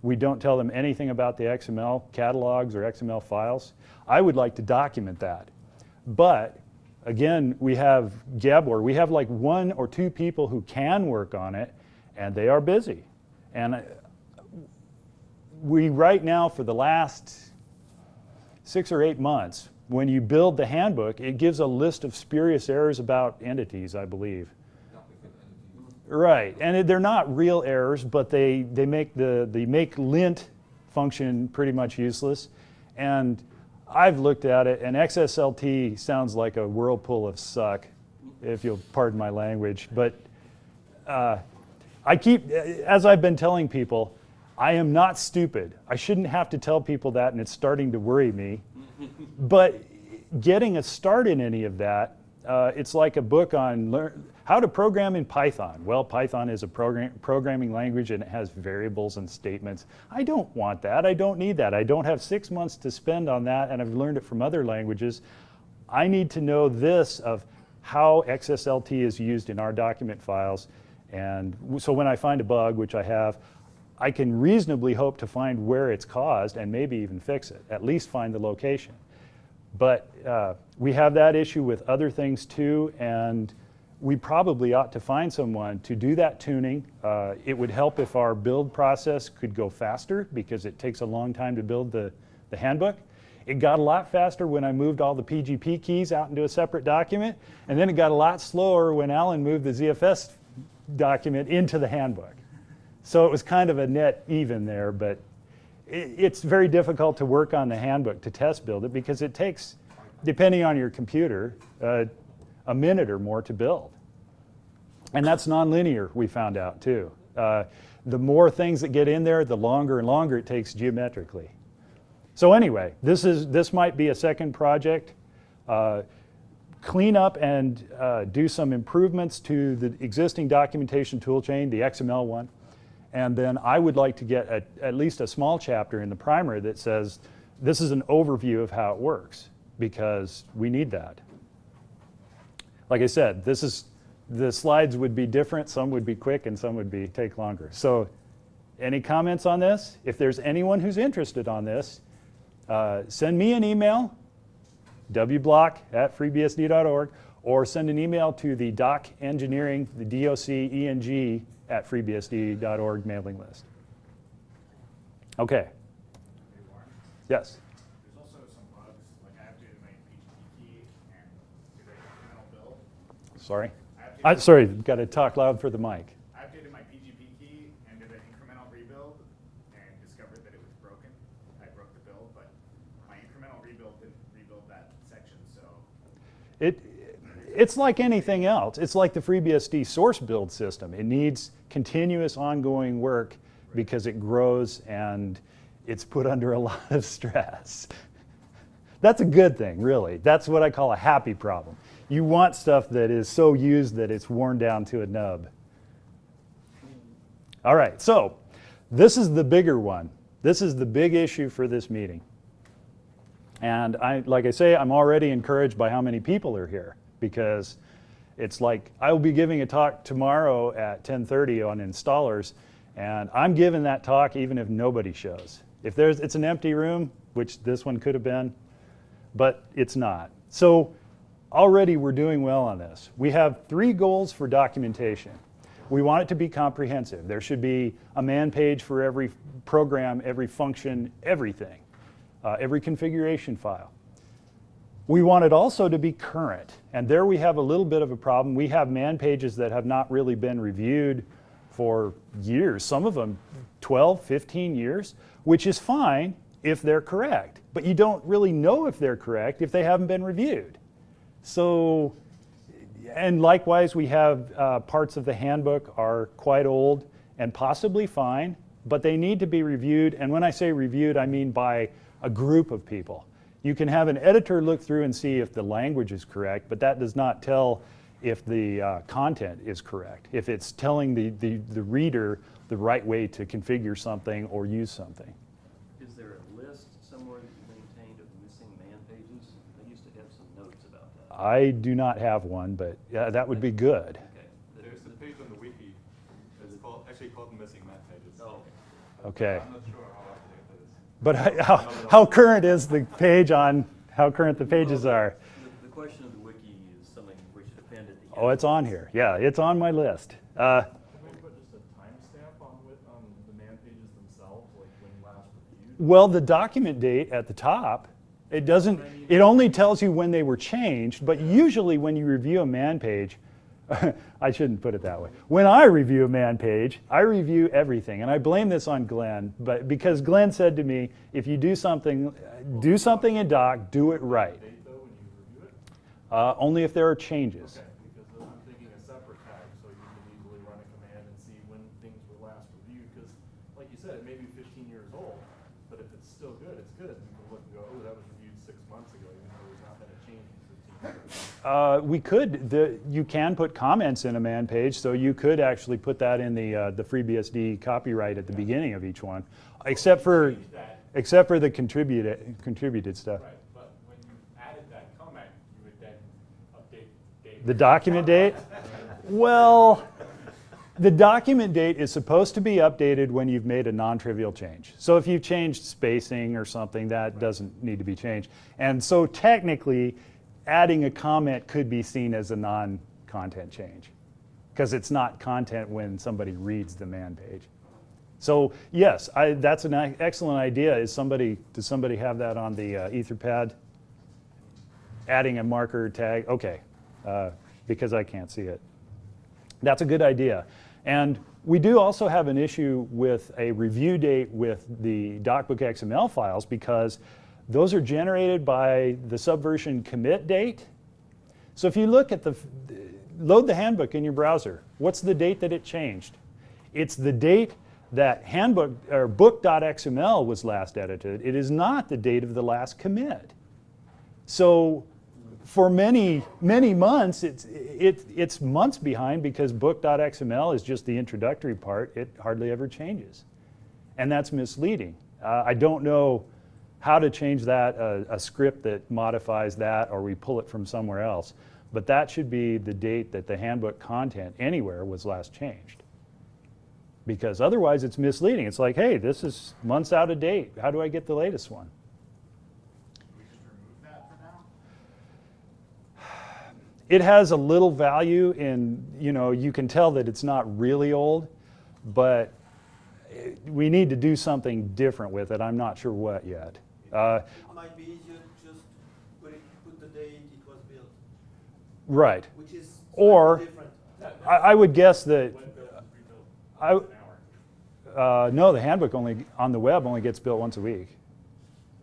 Speaker 1: We don't tell them anything about the XML catalogs or XML files. I would like to document that. But again, we have Gabor. We have like one or two people who can work on it, and they are busy. And uh, we right now, for the last six or eight months, when you build the handbook, it gives a list of spurious errors about entities, I believe. Right, and they're not real errors, but they, they make the, the make lint function pretty much useless. And I've looked at it, and XSLT sounds like a whirlpool of suck, if you'll pardon my language. But uh, I keep, as I've been telling people, I am not stupid. I shouldn't have to tell people that, and it's starting to worry me. But getting a start in any of that, uh, it's like a book on learn, how to program in Python. Well, Python is a program, programming language and it has variables and statements. I don't want that. I don't need that. I don't have six months to spend on that, and I've learned it from other languages. I need to know this of how XSLT is used in our document files. And so when I find a bug, which I have, I can reasonably hope to find where it's caused and maybe even fix it, at least find the location. But uh, we have that issue with other things too, and we probably ought to find someone to do that tuning. Uh, it would help if our build process could go faster because it takes a long time to build the, the handbook. It got a lot faster when I moved all the PGP keys out into a separate document, and then it got a lot slower when Alan moved the ZFS document into the handbook. So it was kind of a net even there, but it, it's very difficult to work on the handbook to test build it because it takes, depending on your computer, uh, a minute or more to build. And that's nonlinear, we found out too. Uh, the more things that get in there, the longer and longer it takes geometrically. So anyway, this is this might be a second project. Uh, clean up and uh, do some improvements to the existing documentation toolchain, the XML one. And then I would like to get a, at least a small chapter in the primer that says this is an overview of how it works because we need that. Like I said, this is the slides would be different. Some would be quick and some would be take longer. So any comments on this? If there's anyone who's interested on this, uh, send me an email, wblock at freebsd.org, or send an email to the doc engineering, the D-O-C-E-N-G at freebsd.org mailing list. Okay, yes.
Speaker 8: there's also some bugs, like I updated my PGP key and did an incremental build.
Speaker 1: Sorry.
Speaker 8: I,
Speaker 1: sorry, got to talk loud for the mic.
Speaker 8: I updated my PGP key and did an incremental rebuild and discovered that it was broken. I broke the build, but my incremental rebuild didn't rebuild that section, so
Speaker 1: It, it's like anything else. It's like the FreeBSD source build system. It needs continuous ongoing work because it grows and it's put under a lot of stress. That's a good thing, really. That's what I call a happy problem. You want stuff that is so used that it's worn down to a nub. All right, so this is the bigger one. This is the big issue for this meeting. And I, like I say, I'm already encouraged by how many people are here because it's like I will be giving a talk tomorrow at 10:30 on installers, and I'm giving that talk even if nobody shows. If there's, it's an empty room, which this one could have been, but it's not. So already we're doing well on this. We have three goals for documentation. We want it to be comprehensive. There should be a man page for every program, every function, everything, uh, every configuration file. We want it also to be current. And there we have a little bit of a problem. We have man pages that have not really been reviewed for years, some of them 12, 15 years, which is fine if they're correct. But you don't really know if they're correct if they haven't been reviewed. So, and likewise, we have uh, parts of the handbook are quite old and possibly fine, but they need to be reviewed. And when I say reviewed, I mean by a group of people. You can have an editor look through and see if the language is correct, but that does not tell if the uh, content is correct, if it's telling the, the, the reader the right way to configure something or use something.
Speaker 9: Is there a list somewhere that you maintained of missing man pages? I used to have some notes about that.
Speaker 1: I do not have one, but yeah, that would be good.
Speaker 9: Okay.
Speaker 6: There's a page on the wiki, it's called, actually called missing Man pages.
Speaker 9: Oh,
Speaker 1: Okay.
Speaker 6: I'm not sure how up to date that is.
Speaker 1: But how, how current is the page on how current the pages are?
Speaker 9: the, the question of the wiki is something we should append at the end.
Speaker 1: Oh, it's on here. Yeah, it's on my list. Uh,
Speaker 6: Can we put just a timestamp on wi- on the man pages themselves, like when last reviewed?
Speaker 1: well, the document date at the top, it doesn't, it only tells you when they were changed, but usually when you review a man page, I shouldn't put it that way. When I review a man page, I review everything, and I blame this on Glenn, but because Glenn said to me, if you do something, do something in doc, do it right.
Speaker 6: Date though, when you review it?
Speaker 1: Uh, only if there are changes.
Speaker 6: Okay, because I'm thinking a separate tag, so you can easily run a command and see when things were last reviewed, because like you said, it may be fifteen years old, but if it's still good, it's good. You can look and go, oh, that was reviewed six months ago, even though there's not been a change in fifteen years.
Speaker 1: Uh, we could, the, you can put comments in a man page, so you could actually put that in the, uh, the FreeBSD copyright at the beginning of each one, except for, except for the contributed, contributed stuff.
Speaker 6: right, but when you added that comment, you would then update date.
Speaker 1: The document date? Well, the document date is supposed to be updated when you've made a non-trivial change. So if you've changed spacing or something, that doesn't need to be changed. And so technically, adding a comment could be seen as a non-content change because it's not content when somebody reads the man page. So yes, I, that's an excellent idea. Is somebody, does somebody have that on the uh, Etherpad? Adding a marker tag, okay, uh, because I can't see it. That's a good idea. And we do also have an issue with a review date with the DocBook XML files because those are generated by the subversion commit date. So if you look at the, load the handbook in your browser, what's the date that it changed? It's the date that handbook or book.xml was last edited. It is not the date of the last commit. So for many, many months, it's, it, it's months behind because book.xml is just the introductory part. It hardly ever changes. And that's misleading. Uh, I don't know how to change that, uh, a script that modifies that, or we pull it from somewhere else. But that should be the date that the handbook content anywhere was last changed. Because otherwise it's misleading. It's like, hey, this is months out of date. How do I get the latest one? it has a little value in, you know, you can tell that it's not really old, but eh, we need to do something different with it. I'm not sure what yet. Uh,
Speaker 2: It might be easier just put it, put the date it was built,
Speaker 1: right.
Speaker 2: which is
Speaker 1: Or-
Speaker 2: different.
Speaker 1: I, I would guess that,
Speaker 6: When built, rebuilt,
Speaker 1: I, uh, no, the handbook only, on the web only gets built once a week.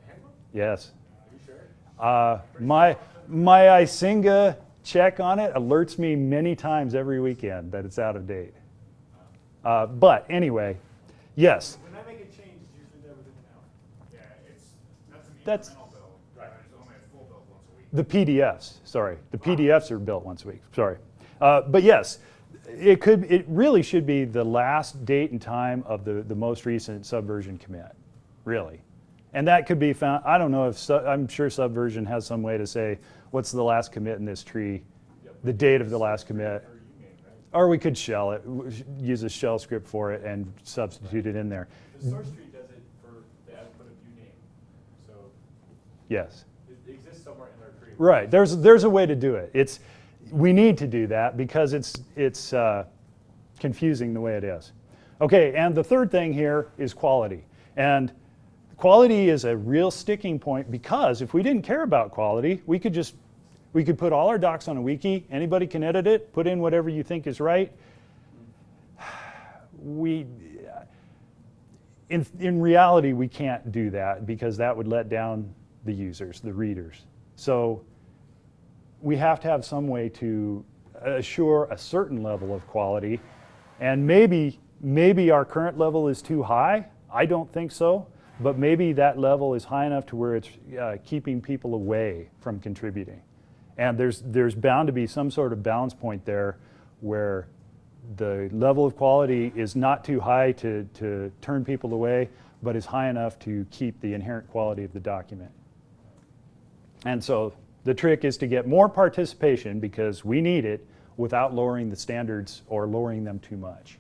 Speaker 6: Handbook?
Speaker 1: Yes.
Speaker 6: Are you sure?
Speaker 1: Uh, my, my Icinga check on it alerts me many times every weekend that it's out of date. Uh, but anyway, yes,
Speaker 8: When I make a change, it's usually there within an hour. Yeah, it's, that's an
Speaker 1: That's-
Speaker 8: incremental build. Right. There's only
Speaker 1: The PDFs, sorry. The PDFs are built once a week, sorry. Uh, but yes, it could, it really should be the last date and time of the, the most recent subversion commit, really. And that could be found, I don't know if, su- I'm sure Subversion has some way to say, what's the last commit in this tree? The date of the last commit.
Speaker 6: Or you name, right?
Speaker 1: Or we could shell it, use a shell script for it and substitute it in there.
Speaker 6: The source tree does it for the output of uname, so
Speaker 1: Yes.
Speaker 6: it exists somewhere in our tree.
Speaker 1: Right, there's, there's a way to do it. It's, we need to do that because it's, it's uh, confusing the way it is. Okay, and the third thing here is quality. And quality is a real sticking point because if we didn't care about quality, we could just, we could put all our docs on a wiki, anybody can edit it, put in whatever you think is right. We, in, in reality, we can't do that because that would let down the users, the readers. So we have to have some way to assure a certain level of quality. And maybe, maybe our current level is too high. I don't think so. But maybe that level is high enough to where it's uh, keeping people away from contributing. And there's, there's bound to be some sort of balance point there where the level of quality is not too high to, to turn people away, but is high enough to keep the inherent quality of the document. And so the trick is to get more participation because we need it without lowering the standards or lowering them too much.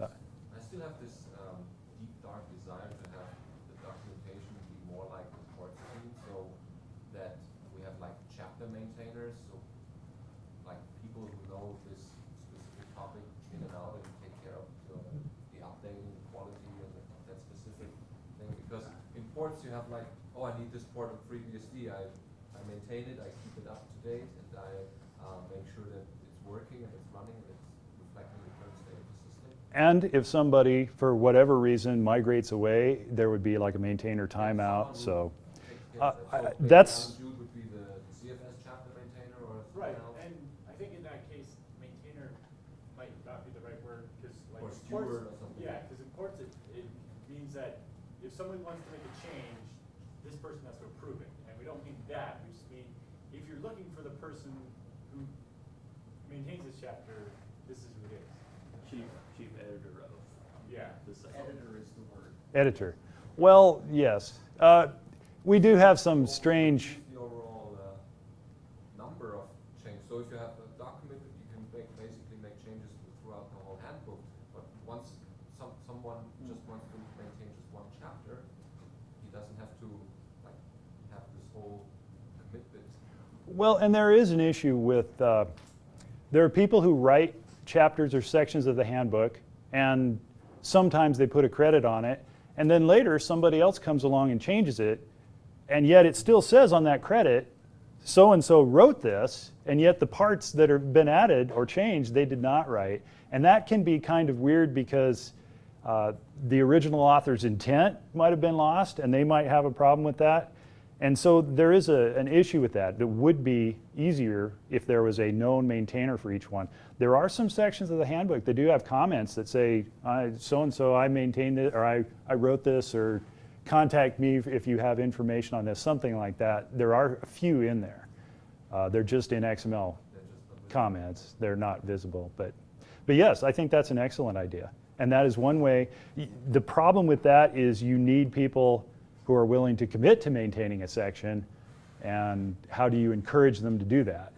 Speaker 1: Uh,
Speaker 5: I still have this um, deep dark desire to have the documentation be more like the report scheme, so that we have like chapter maintainers, so like people who know this specific topic in and out and take care of the, the updating, the quality, and the, that specific thing. Because in ports you have like, oh, I need this port on FreeBSD. I I maintain it, I keep it up to date, and I uh, make sure that it's working and it's running and it's reflecting the current state of the system.
Speaker 1: And if somebody, for whatever reason, migrates away, there would be like a maintainer timeout, so. Uh, I-
Speaker 5: maybe
Speaker 1: that's-
Speaker 5: Alan Jude would be the the ZFS chapter maintainer or
Speaker 6: Right,
Speaker 5: else?
Speaker 6: and I think in that case, maintainer might not be the right word, because like.
Speaker 5: Or steward
Speaker 6: ports-
Speaker 5: or something.
Speaker 6: Yeah, because in ports, it, it means that if someone wants to make a change, this person has to approve it, and we don't mean that, we just mean, if you're looking for the person who maintains this chapter, this is who it is.
Speaker 9: Chief, chief editor of
Speaker 6: Yeah.
Speaker 9: this.
Speaker 8: Editor is the word.
Speaker 1: Editor. Well, yes. Uh, We do have some strange,
Speaker 5: The overall uh, number of changes. So if you have a document, you can make, basically make changes throughout the whole handbook. But once some, someone just wants to maintain just one chapter, he doesn't have to like have this whole commitment.
Speaker 1: well, and there is an issue with, uh, there are people who write chapters or sections of the handbook, and sometimes they put a credit on it, and then later somebody else comes along and changes it, and yet it still says on that credit, so-and-so wrote this, and yet the parts that have been added or changed, they did not write. And that can be kind of weird because uh, the original author's intent might have been lost, and they might have a problem with that. And so there is a, an issue with that. It would be easier if there was a known maintainer for each one. There are some sections of the handbook that do have comments that say, so-and-so, I maintained it, or I, I wrote this, or contact me if- you have information on this, something like that. There are a few in there. Uh, they're just in XML
Speaker 5: just
Speaker 1: comments. They're not visible. But, but yes, I think that's an excellent idea. And that is one way. The problem with that is you need people who are willing to commit to maintaining a section. And how do you encourage them to do that?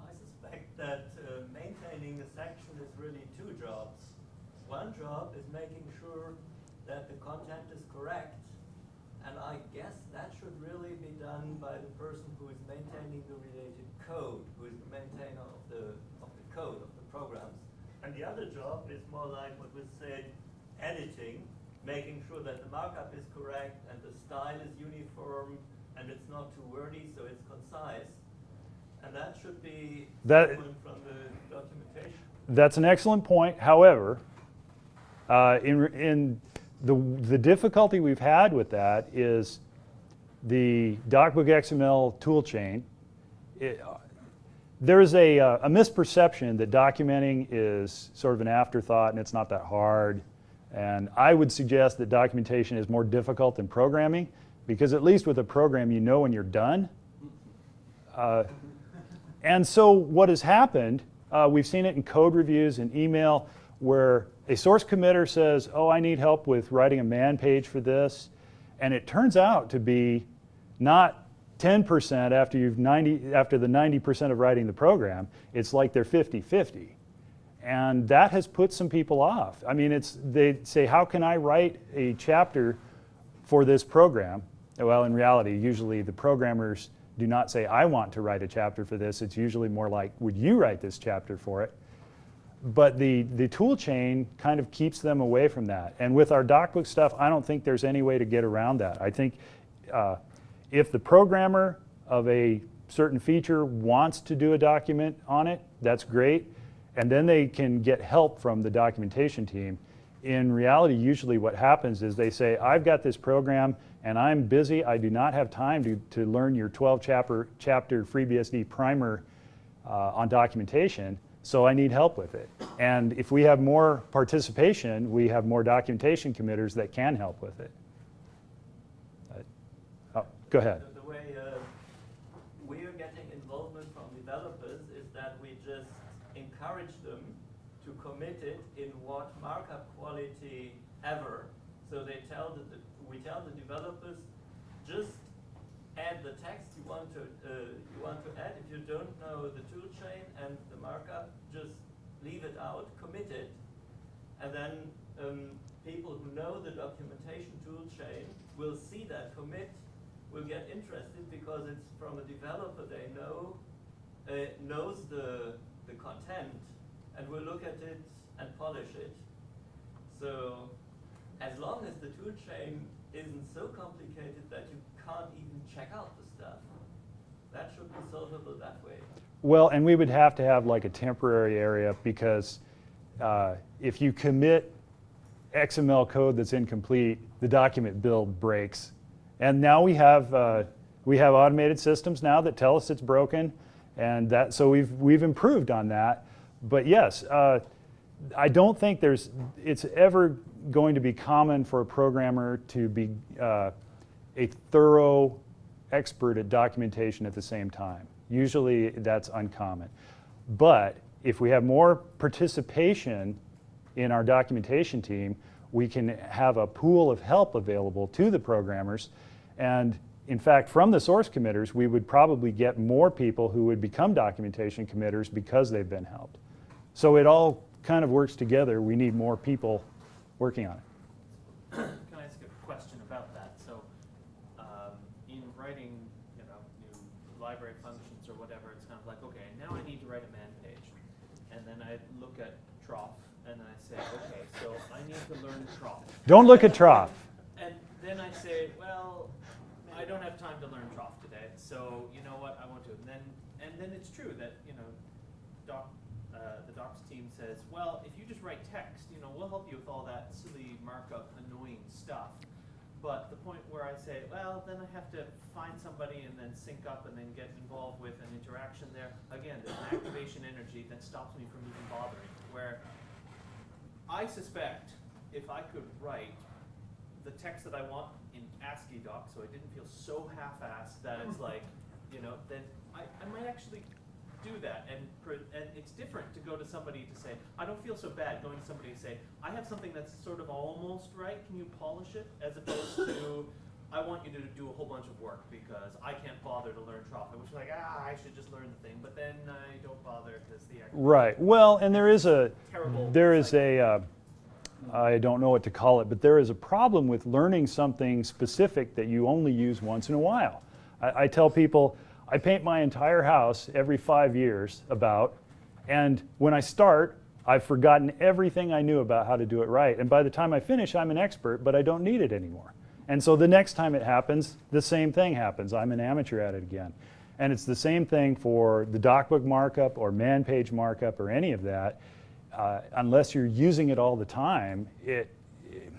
Speaker 3: I suspect that uh, maintaining a section is really two jobs. One job is making sure that the content is correct, and I guess that should really be done by the person who is maintaining the related code, who is the maintainer of the, of the code, of the programs. And the other job is more like what was said, editing, making sure that the markup is correct and the style is uniform and it's not too wordy, so it's concise. And that should be
Speaker 1: That-
Speaker 3: from the documentation.
Speaker 1: That's an excellent point. However, uh, in, in the, the difficulty we've had with that is the DocBook XML toolchain. Uh, there is a, uh, a misperception that documenting is sort of an afterthought and it's not that hard. And I would suggest that documentation is more difficult than programming because at least with a program you know when you're done Uh, and so what has happened, uh, we've seen it in code reviews and email, where a source committer says, oh, I need help with writing a man page for this. And it turns out to be not 10% after, you've 90, after the 90% of writing the program. It's like they're 50-50. And that has put some people off. I mean, it's, they say, how can I write a chapter for this program? Well, in reality, usually the programmers do not say, I want to write a chapter for this. It's usually more like, would you write this chapter for it? But the, the tool chain kind of keeps them away from that. And with our DocBook stuff, I don't think there's any way to get around that. I think uh, if the programmer of a certain feature wants to do a document on it, that's great. And then they can get help from the documentation team. In reality, usually what happens is they say, I've got this program and I'm busy. I do not have time to, to learn your 12 chapter, chapter FreeBSD primer uh, on documentation, so I need help with it. And if we have more participation, we have more documentation committers that can help with it. Uh, oh, go ahead.
Speaker 3: The, way uh, we're getting involvement from developers is that we just encourage them to commit it in what markup quality ever. So they tell the, we tell the developers just add the text you want to uh, you want to add. If you don't know the tool chain and the markup, just leave it out, commit it, and then um, people who know the documentation tool chain will see that commit, will get interested because it's from a developer they know uh, knows the the content and we'll look at it and polish it. So as long as the tool chain isn't so complicated that you can't even check out the stuff, that should be solvable that way.
Speaker 1: Well, and we would have to have like a temporary area because uh, if you commit XML code that's incomplete, the document build breaks. And now we have, uh, we have automated systems now that tell us it's broken. And that, so we've, we've improved on that. But yes, uh, I don't think there's, it's ever going to be common for a programmer to be uh, a thorough expert at documentation at the same time. Usually that's uncommon. But if we have more participation in our documentation team, we can have a pool of help available to the programmers. And in fact, from the source committers, we would probably get more people who would become documentation committers because they've been helped. So it all kind of works together. We need more people working on it.
Speaker 10: Can I ask a question about that? So, um, in writing, you know, new library functions or whatever, it's kind of like, okay, now I need to write a man page, and then I look at troff, and then I say, okay, so I need to learn troff.
Speaker 1: Don't look at troff.
Speaker 10: And then I say, well, I don't have time to learn troff today, so you know what, I want to. And then, and then it's true that you know, doc, uh, the docs team says, well, if you just write text, you know, we'll help you with all that silly markup, annoying stuff. But the point where I say, well, then I have to find somebody and then sync up and then get involved with an interaction there. Again, there's an activation energy that stops me from even bothering. Where I suspect if I could write the text that I want in AsciiDoc, so I didn't feel so half-assed that it's like, you know, then I, I might actually do that. And, and it's different to go to somebody to say, I don't feel so bad going to somebody to say, I have something that's sort of almost right, can you polish it? As opposed to, I want you to do a whole bunch of work because I can't bother to learn troff, which is like, ah, I should just learn the thing, but then I don't bother because the
Speaker 1: Right. Well, and there is a,
Speaker 10: Terrible
Speaker 1: there is a, uh, I don't know what to call it, but there is a problem with learning something specific that you only use once in a while. I, I tell people, I paint my entire house every five years about, and when I start, I've forgotten everything I knew about how to do it right. And by the time I finish, I'm an expert, but I don't need it anymore. And so the next time it happens, the same thing happens. I'm an amateur at it again. And it's the same thing for the DocBook markup or man page markup or any of that. Uh, unless you're using it all the time, it,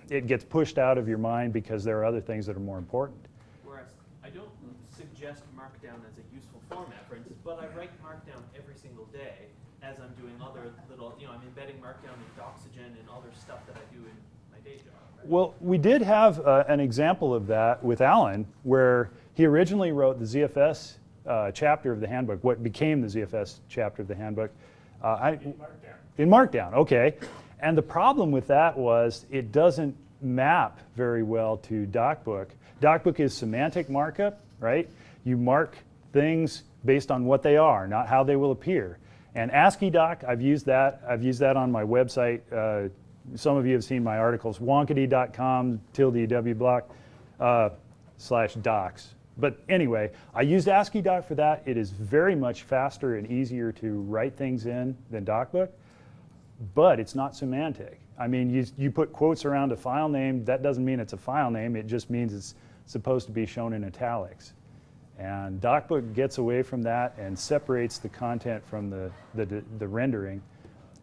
Speaker 1: it gets pushed out of your mind because there are other things that are more important.
Speaker 10: Whereas I don't suggest Markdown as a useful format, for instance, but I write Markdown every single day as I'm doing other little, you know, I'm embedding Markdown in Doxygen and other stuff that I do in my day job. Right?
Speaker 1: Well, we did have uh, an example of that with Alan, where he originally wrote the ZFS uh, chapter of the handbook, what became the ZFS chapter of the handbook. Uh, I,
Speaker 6: In Markdown.
Speaker 1: in Markdown, okay. And the problem with that was it doesn't map very well to DocBook. DocBook is semantic markup, right? You mark things based on what they are, not how they will appear. And AsciiDoc, I've used that. I've used that on my website. Uh, some of you have seen my articles, wonkity.com tilde w block uh, slash docs. But anyway, I used AsciiDoc for that. It is very much faster and easier to write things in than DocBook but it's not semantic. I mean, you, you put quotes around a file name, that doesn't mean it's a file name, it just means it's supposed to be shown in italics. And DocBook gets away from that and separates the content from the, the, the rendering.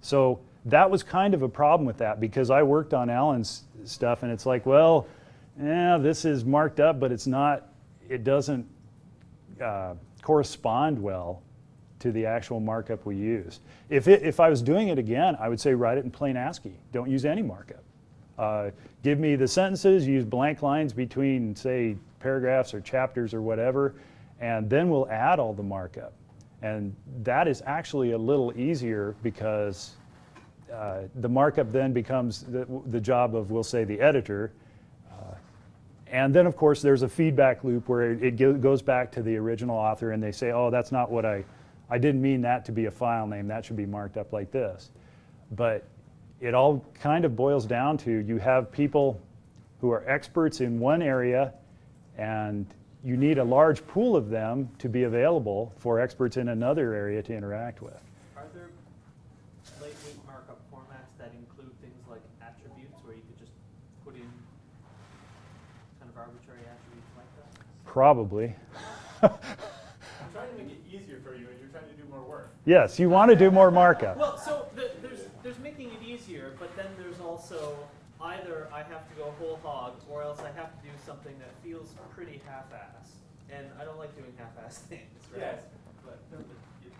Speaker 1: So that was kind of a problem with that because I worked on Alan's stuff and it's like, well, yeah, this is marked up, but it's not, it doesn't uh, correspond well to the actual markup we use. If, it, if I was doing it again, I would say write it in plain ASCII. Don't use any markup. Uh, give me the sentences, use blank lines between, say, paragraphs or chapters or whatever, and then we'll add all the markup. And that is actually a little easier because uh, the markup then becomes the, the job of, we'll say, the editor. Uh, and then, of course, there's a feedback loop where it, it go- goes back to the original author and they say, oh, that's not what I, I didn't mean that to be a file name. That should be marked up like this. But it all kind of boils down to you have people who are experts in one area and you need a large pool of them to be available for experts in another area to interact with.
Speaker 10: Are there lightweight markup formats that include things like attributes where you could just put in kind of arbitrary attributes like that?
Speaker 1: Probably.
Speaker 6: I'm trying to make it easier for you, and you're trying to do more work.
Speaker 1: Yes, you want to do more markup.
Speaker 10: Well, so the, there's there's making it easier, but then there's also either I have to go whole hog, or else I have to do something that feels pretty half-ass, and I don't like doing half-ass things, right?
Speaker 6: Yes.
Speaker 10: But, but it-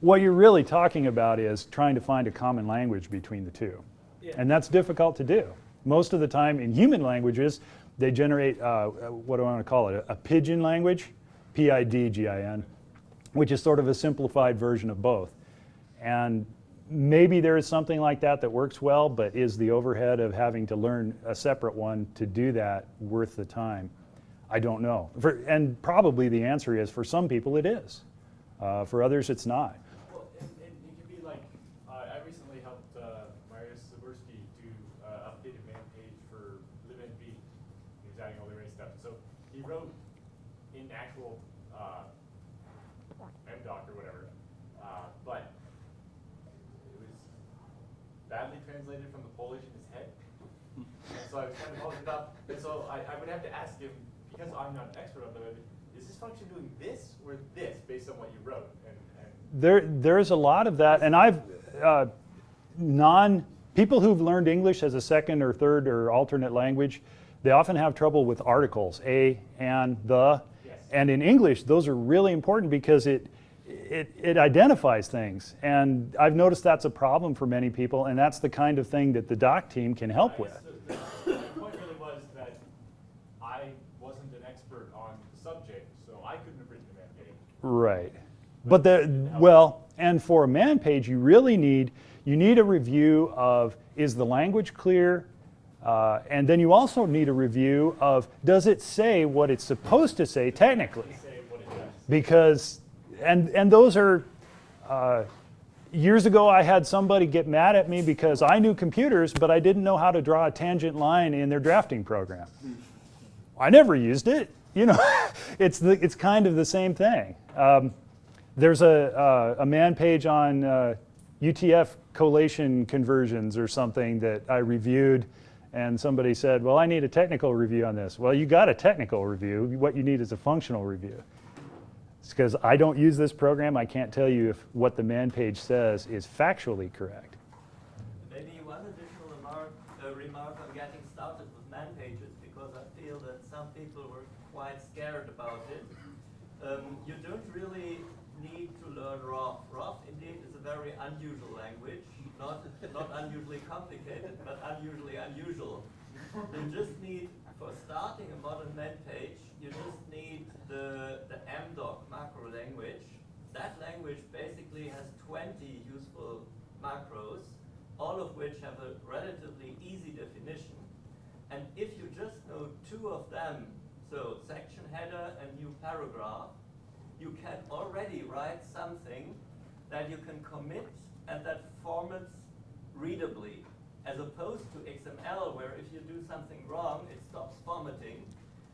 Speaker 1: What you're really talking about is trying to find a common language between the two.
Speaker 10: yeah.
Speaker 1: And that's difficult to do. Most of the time in human languages, they generate, uh, what do I want to call it, a, a pidgin language, P-I-D-G-I-N, which is sort of a simplified version of both. And maybe there is something like that that works well, but is the overhead of having to learn a separate one to do that worth the time? I don't know. For, and probably the answer is for some people it is. Uh, for others, it's not.
Speaker 6: Well, and, and it can be like, uh, I recently helped uh, Mariusz Zaborski do uh, updated man page for libnv. He was adding all the array stuff. So he wrote in actual uh, MDoc or whatever, uh, but it was badly translated from the Polish in his head. And so I was trying to hold it up, and so I, I would have to ask him, because I'm not an expert on the web, is this function doing this or this based on what you wrote? And, and
Speaker 1: There, there's a lot of that, and I've uh, non people who've learned English as a second or third or alternate language. They often have trouble with articles, a, and, the,
Speaker 6: Yes.
Speaker 1: and in English, those are really important because it, it it identifies things, and I've noticed that's a problem for many people, and that's the kind of thing that the doc team can help
Speaker 6: I
Speaker 1: with.
Speaker 6: guess the- the- My point really was that I wasn't an expert on the subject, so I couldn't have written the man page.
Speaker 1: Right. But the, well, and for a man page, you really need, you need a review of, is the language clear? Uh, and then you also need a review of, does it say what it's supposed to say technically?
Speaker 6: Say what it does.
Speaker 1: Because, and, and those are, uh, years ago I had somebody get mad at me because I knew computers, but I didn't know how to draw a tangent line in their drafting program. I never used it. You know, it's, the, it's kind of the same thing. Um, there's a, uh, a man page on uh, UTF collation conversions or something that I reviewed, and somebody said, Well, I need a technical review on this. Well, you got a technical review. What you need is a functional review. It's because I don't use this program. I can't tell you if what the man page says is factually correct.
Speaker 3: Maybe one additional remark, uh, remark on getting started with man pages, because I feel that some people were quite scared about it. Um, you don't really need to learn roff. roff indeed is a very unusual language, not, not unusually complicated, but unusually unusual. You just need, for starting a modern man page, you just need the, the MDoc macro language. That language basically has 20 useful macros, all of which have a relatively easy definition. And if you just know two of them, so section header and new paragraph, you can already write something that you can commit and that formats readably, as opposed to XML where if you do something wrong, it stops formatting.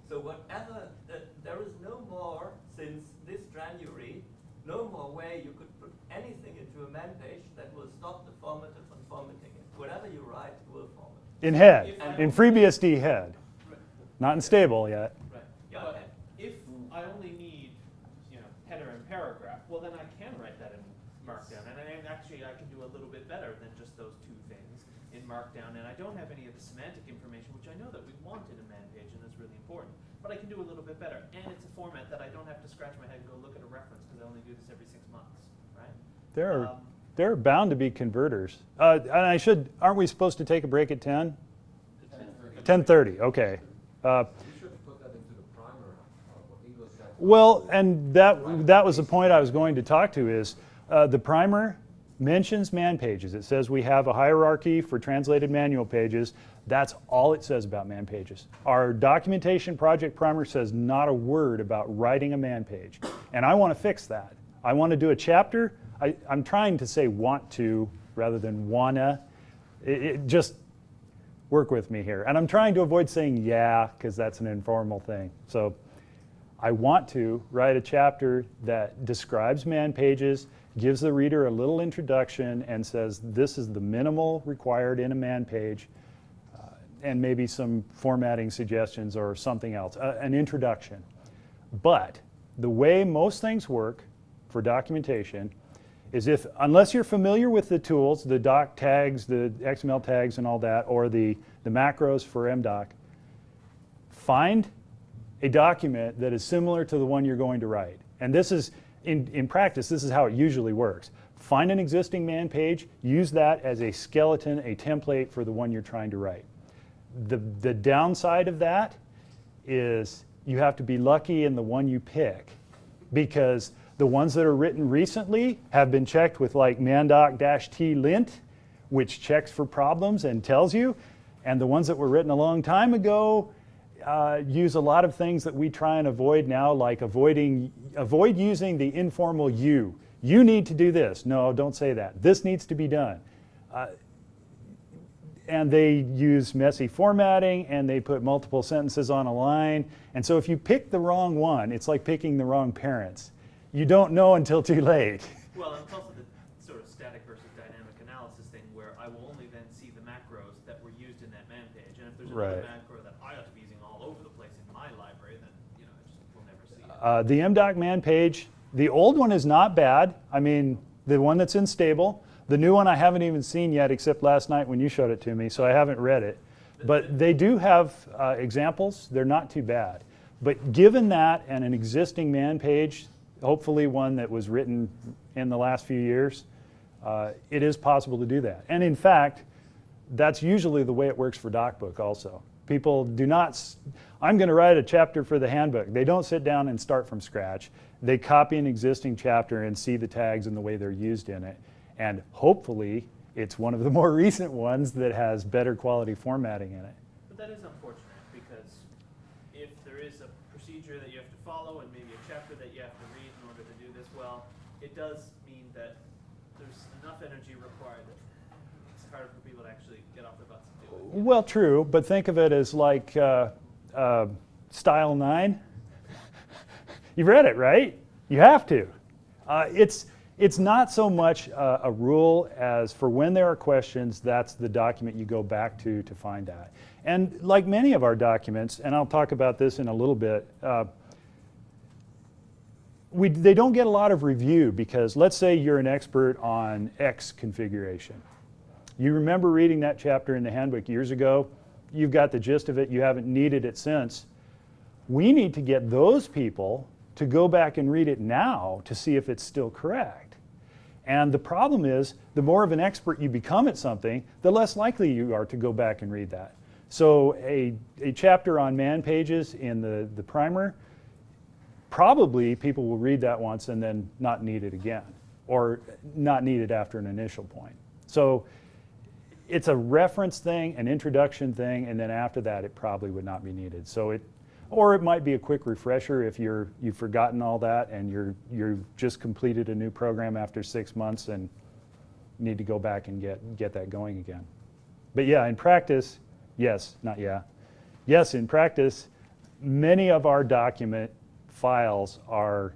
Speaker 3: So whatever, uh, there is no more, since this January, no more way you could put anything into a man page that will stop the formatter from formatting it. Whatever you write, will format.
Speaker 1: In head, in FreeBSD head, not in stable yet.
Speaker 10: Right.
Speaker 3: Yeah,
Speaker 10: But
Speaker 3: okay.
Speaker 10: if I only need, you know, header and paragraph, well then I can write that in Markdown. And I, actually, I can do a little bit better than just those two things in Markdown. And I don't have any of the semantic information, which I know that we want in a man page, and that's really important. But I can do a little bit better. And it's a format that I don't have to scratch my head and go look at a reference, because I only do this every six months, right?
Speaker 1: There are,
Speaker 10: Um,
Speaker 1: there are bound to be converters. Uh, and I should, aren't we supposed to take a break at 10? 10:30, okay. Uh,
Speaker 5: You should put that into the primer, uh, what Ingo said.
Speaker 1: Well, and that, that was the point I was going to talk to is, uh, the primer mentions man pages. It says we have a hierarchy for translated manual pages. That's all it says about man pages. Our documentation project primer says not a word about writing a man page. And I want to fix that. I want to do a chapter. I, I'm trying to say want to rather than wanna. It, it just, work with me here. And I'm trying to avoid saying yeah, because that's an informal thing. So I want to write a chapter that describes man pages, gives the reader a little introduction, and says this is the minimal required in a man page, uh, and maybe some formatting suggestions or something else, uh, an introduction. But the way most things work for documentation is if, unless you're familiar with the tools, the doc tags, the XML tags and all that, or the, the macros for MDoc, find a document that is similar to the one you're going to write. And this is, in, in practice, this is how it usually works. Find an existing man page, use that as a skeleton, a template for the one you're trying to write. The, the downside of that is you have to be lucky in the one you pick because the ones that are written recently have been checked with like mandoc-t lint, which checks for problems and tells you. And the ones that were written a long time ago uh, use a lot of things that we try and avoid now, like avoiding, avoid using the informal you. You need to do this. No, don't say that. This needs to be done. Uh, and they use messy formatting and they put multiple sentences on a line. And so if you pick the wrong one, it's like picking the wrong parents. You don't know until too late.
Speaker 10: Well, and it's also the sort of static versus dynamic analysis thing where I will only then see the macros that were used in that man page. And if there's another
Speaker 1: Right.
Speaker 10: macro that I ought to be using all over the place in my library, then, you know, I just will never see it.
Speaker 1: Uh, the MDoc man page, the old one is not bad. I mean, the one that's in stable. The new one I haven't even seen yet, except last night when you showed it to me, so I haven't read it. But they do have uh, examples. They're not too bad. But given that and an existing man page, hopefully one that was written in the last few years, uh, it is possible to do that. And in fact, that's usually the way it works for DocBook also. People do not, I'm going to write a chapter for the handbook. They don't sit down and start from scratch. They copy an existing chapter and see the tags and the way they're used in it. And hopefully, it's one of the more recent ones that has better quality formatting in it.
Speaker 10: But that is unfortunate because if there is a procedure that you have to follow and maybe a chapter that you have to read in order to do this well, it does mean that there's enough energy required that it's harder for people to actually get off their butts and do it.
Speaker 1: Well, true, but think of it as like uh, uh, Style 9. You've read it, right? You have to. Uh, it's, it's not so much uh, a rule as for when there are questions, that's the document you go back to to find that. And like many of our documents, and I'll talk about this in a little bit, uh, we, they don't get a lot of review because let's say you're an expert on X configuration. You remember reading that chapter in the handbook years ago. You've got the gist of it. You haven't needed it since. We need to get those people to go back and read it now to see if it's still correct. And the problem is, the more of an expert you become at something, the less likely you are to go back and read that. So a, a chapter on man pages in the, the primer probably people will read that once and then not need it again, or not need it after an initial point. So it's a reference thing, an introduction thing, and then after that it probably would not be needed. So it, or it might be a quick refresher if you're, you've forgotten all that and you're, you've just completed a new program after six months and need to go back and get, get that going again. But yeah, in practice, yes, not yeah. Yes, in practice, many of our document files are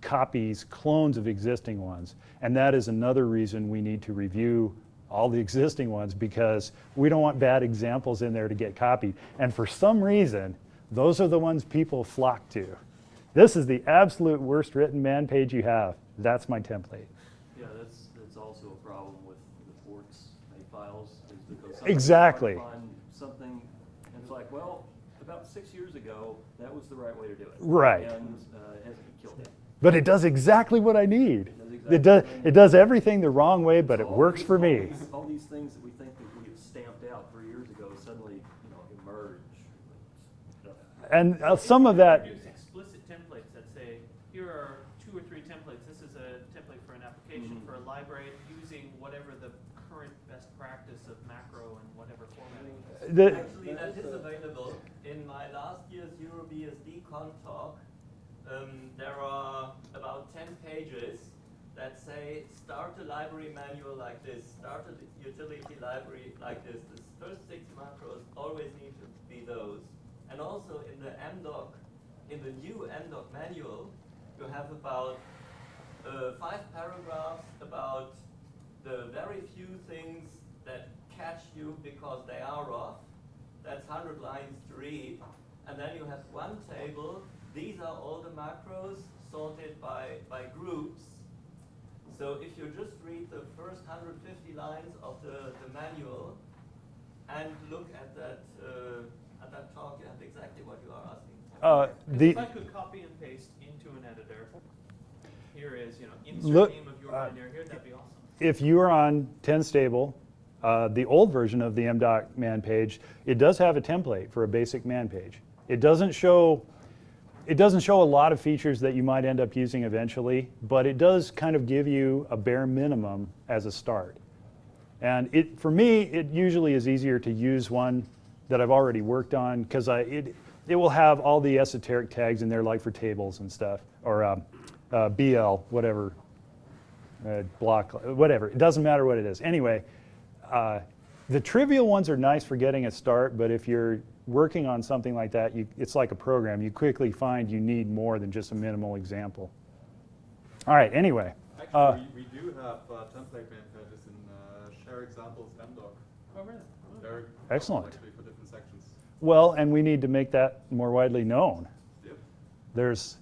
Speaker 1: copies, clones of existing ones. And that is another reason we need to review all the existing ones because we don't want bad examples in there to get copied. And for some reason, those are the ones people flock to. This is the absolute worst written man page you have. That's my template.
Speaker 9: Yeah, that's, that's also a problem with the ports and files, is because. sometimes
Speaker 1: Exactly.
Speaker 9: Something, and it's like, well, about six years ago, that was the right way to do it.
Speaker 1: Right.
Speaker 9: And, uh, it hasn't killed it.
Speaker 1: But it does exactly what I need.
Speaker 9: It does
Speaker 1: It does,
Speaker 9: what I need.
Speaker 1: it does everything the wrong way, but
Speaker 9: So
Speaker 1: it
Speaker 9: all
Speaker 1: works
Speaker 9: these-
Speaker 1: for
Speaker 9: all
Speaker 1: me.
Speaker 9: these- All these things that we think that we have stamped out three years ago suddenly, you know, emerge.
Speaker 1: And uh, some of that,
Speaker 10: Use explicit templates that say, here are two or three templates. This is a template for an application
Speaker 9: Mhm.
Speaker 10: for a library using whatever the current best practice of macro and whatever formatting is.
Speaker 1: the,
Speaker 3: Actually, that is available. In my last year's EuroBSDCon talk, um, there are about 10 pages that say start a library manual like this, start a utility library like this. The first six macros always need to be those. And also in the MDoc, in the new MDoc manual, you have about uh, five paragraphs about the very few things that catch you because they are off. That's 100 lines to read. And then you have one table. These are all the macros sorted by, by groups. So if you just read the first 150 lines of the, the manual and look at that, uh, at that talk, you have exactly what you are asking for.
Speaker 1: uh,
Speaker 10: 'Cause
Speaker 1: the,
Speaker 10: if I could copy and paste into an editor, here is, you know, insert
Speaker 1: Look,
Speaker 10: name of your
Speaker 1: uh,
Speaker 10: binary here, that'd be awesome.
Speaker 1: if you are on 10 stable, uh, the old version of the MDOC man page, it does have a template for a basic man page. It doesn't show it doesn't show a lot of features that you might end up using eventually, but it does kind of give you a bare minimum as a start. And it, for me, it usually is easier to use one that I've already worked on because it, it will have all the esoteric tags in there, like for tables and stuff, or um, uh, BL, whatever, uh, block, whatever. It doesn't matter what it is. Anyway, uh, the trivial ones are nice for getting a start, but if you're working on something like that, you, it's like a program. You quickly find you need more than just a minimal example. All right, anyway. Uh,
Speaker 6: we, we do have uh, template man pages in uh, share examples MDoc.
Speaker 10: Oh, really?
Speaker 6: They're
Speaker 1: Excellent.
Speaker 6: For different sections.
Speaker 1: Well, and we need to make that more widely known.
Speaker 6: Yep.
Speaker 1: There's,